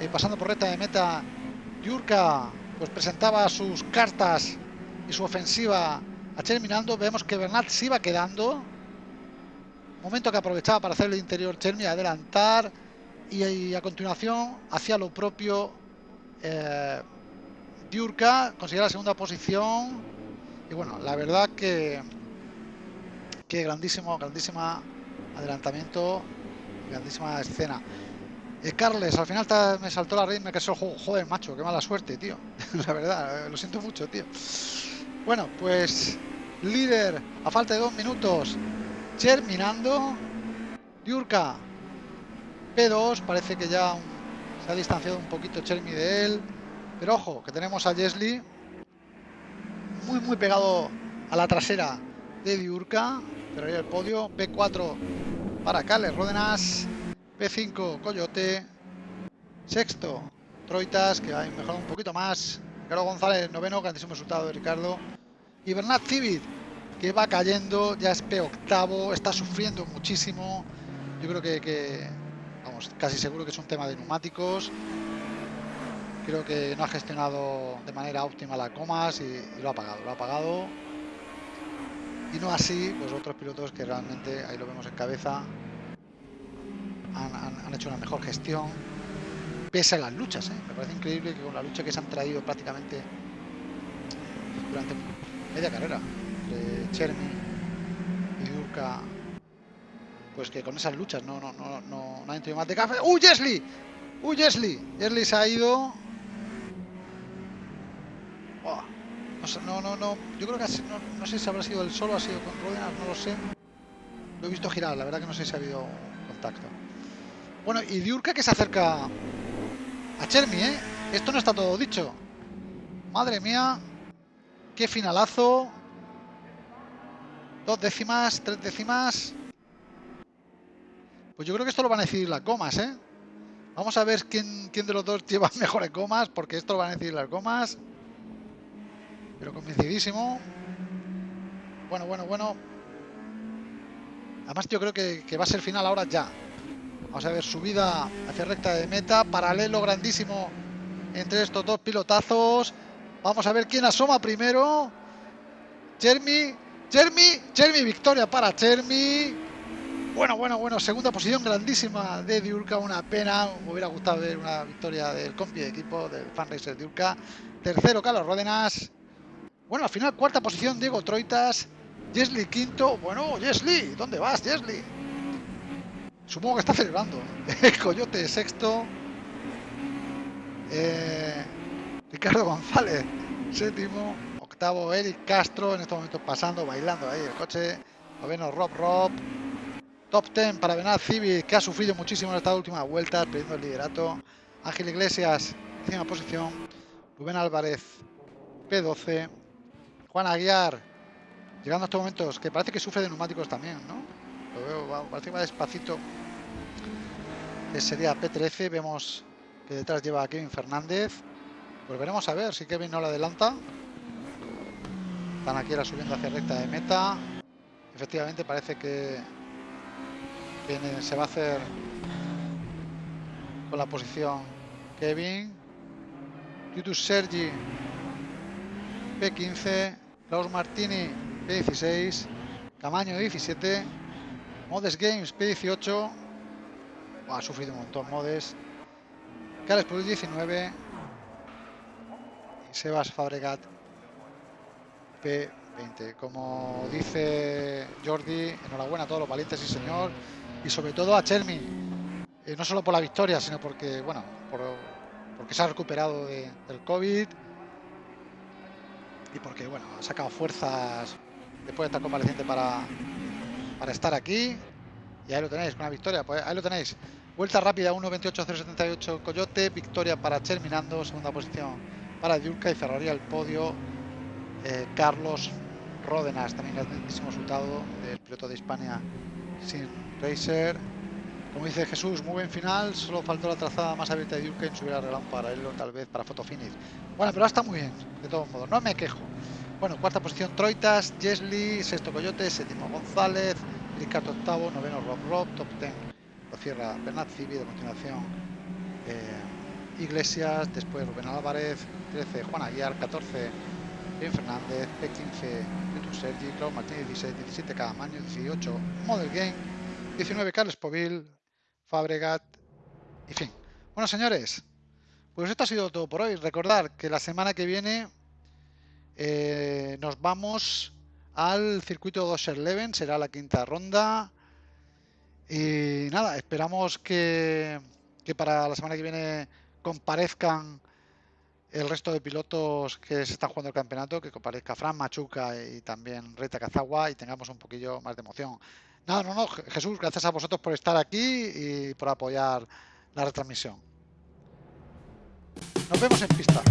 eh, pasando por recta de meta, Diurka pues presentaba sus cartas y su ofensiva a terminando. Vemos que Bernat se iba quedando. Momento que aprovechaba para hacer el interior Chermi, adelantar y, a continuación hacía lo propio eh, Diurka, conseguía la segunda posición y bueno, la verdad que que grandísimo, grandísima adelantamiento, grandísima escena. Eh, Carles, al final me saltó la red me que el juego. Joder, macho, qué mala suerte, tío. la verdad, eh, lo siento mucho, tío. Bueno, pues líder a falta de dos minutos. Terminando. Diurka P2, parece que ya se ha distanciado un poquito Chermi de él. Pero ojo, que tenemos a Jesli muy muy pegado a la trasera de Diurka. Cerraría el podio. P4 para Cales Ródenas. P5 Coyote. Sexto Troitas, que ha mejorado un poquito más. Ricardo González, noveno, grandísimo resultado de Ricardo. Y Bernat Civit, que va cayendo, ya es P octavo, está sufriendo muchísimo. Yo creo que, vamos, casi seguro que es un tema de neumáticos. Creo que no ha gestionado de manera óptima las comas y, lo ha pagado, lo ha pagado. Y no así, pues otros pilotos que realmente, ahí lo vemos en cabeza, han, hecho una mejor gestión, pese a las luchas. ¿eh? Me parece increíble que con la lucha que se han traído prácticamente durante media carrera, de Chermi y Durka, pues que con esas luchas no, no, no, no, no han más de café. ¡Uy, Jesli! ¡Uy, Jesli! Jesli se ha ido. No, no, no, yo creo que no, sé si habrá sido el solo, ha sido con Ródenas, no lo sé. Lo he visto girar, la verdad que no sé si ha habido contacto. Bueno, y Diurka que se acerca a Chermi, ¿eh? Esto no está todo dicho. Madre mía, qué finalazo. Dos décimas, tres décimas. Pues yo creo que esto lo van a decidir las comas, ¿eh? Vamos a ver quién, quién de los dos lleva mejores comas, porque esto lo van a decidir las comas. Pero convencidísimo. Bueno, bueno, bueno. Además yo creo que, va a ser final ahora ya. Vamos a ver, subida hacia recta de meta. Paralelo grandísimo entre estos dos pilotazos. Vamos a ver quién asoma primero. Jeremy, Jeremy, Jeremy, victoria para Jeremy. Bueno, bueno, bueno, segunda posición grandísima de Diurka, una pena. Me hubiera gustado ver una victoria del compi de equipo del fan racer Diurka. Tercero, Carlos Ródenas. Bueno, al final, cuarta posición, Diego Troitas. Jesli quinto. Bueno, Jesli, ¿dónde vas, Jesli? Supongo que está celebrando. Coyote sexto. Eh, Ricardo González, séptimo. Octavo, Eric Castro, en estos momentos pasando, bailando ahí el coche. Noveno, Rob Rob. Top 10 para Benal Civic, que ha sufrido muchísimo en esta última vuelta, perdiendo el liderato. Ángel Iglesias, décima posición. Rubén Álvarez, P12. Juan Aguiar, llegando a estos momentos, que parece que sufre de neumáticos también, ¿no? Lo veo, parece que va despacito. Que sería P13, vemos que detrás lleva Kevin Fernández. Pues veremos a ver si Kevin no lo adelanta. Ahora subiendo hacia recta de meta. Efectivamente parece que, se va a hacer con la posición Kevin. Titus Sergi P15, Klaus Martini P16, Camaño 17, Modes Games P18, ha sufrido un montón Modes, Carles Plus 19 y Sebas Fabregat P20. Como dice Jordi, enhorabuena a todos los valientes, y señor, y sobre todo a Chermi, eh, no solo por la victoria, sino porque, bueno, porque se ha recuperado del COVID y porque bueno, ha sacado fuerzas después de estar convaleciente para, para estar aquí. Y ahí lo tenéis, una victoria, pues ahí lo tenéis. Vuelta rápida 1.28.078 Coyote, victoria para Terminando, segunda posición para Diurka y cerraría el podio eh, Carlos Ródenas, también grandísimo resultado del piloto de Hispania sin Racer. Como dice Jesús, muy buen final. Solo faltó la trazada más abierta de Durken. Se hubiera arreglado paralelo, tal vez, para fotofinish. Bueno, pero está muy bien, de todos modos. No me quejo. Bueno, cuarta posición Troitas, Jesly, sexto Coyote, séptimo González, Ricardo octavo, noveno Rob Rob, top ten lo cierra Bernat Civi, de continuación eh, Iglesias, después Rubén Álvarez, 13 Juan Aguiar, 14 Bien Fernández, P15 YouTube Sergi, Claudio Martínez 16, 17 Cadamaño, 18 Model Game, 19 Carlos Povil, Fabregat, y fin. Bueno señores, pues esto ha sido todo por hoy. Recordar que la semana que viene eh, nos vamos al circuito Dosher Leven, será la quinta ronda. Y nada, esperamos que, que, para la semana que viene comparezcan el resto de pilotos que se están jugando el campeonato, que comparezca Fran Machuca y también Reta Cazagua y tengamos un poquillo más de emoción. Nada, no, no, Jesús, gracias a vosotros por estar aquí y por apoyar la retransmisión. Nos vemos en pista.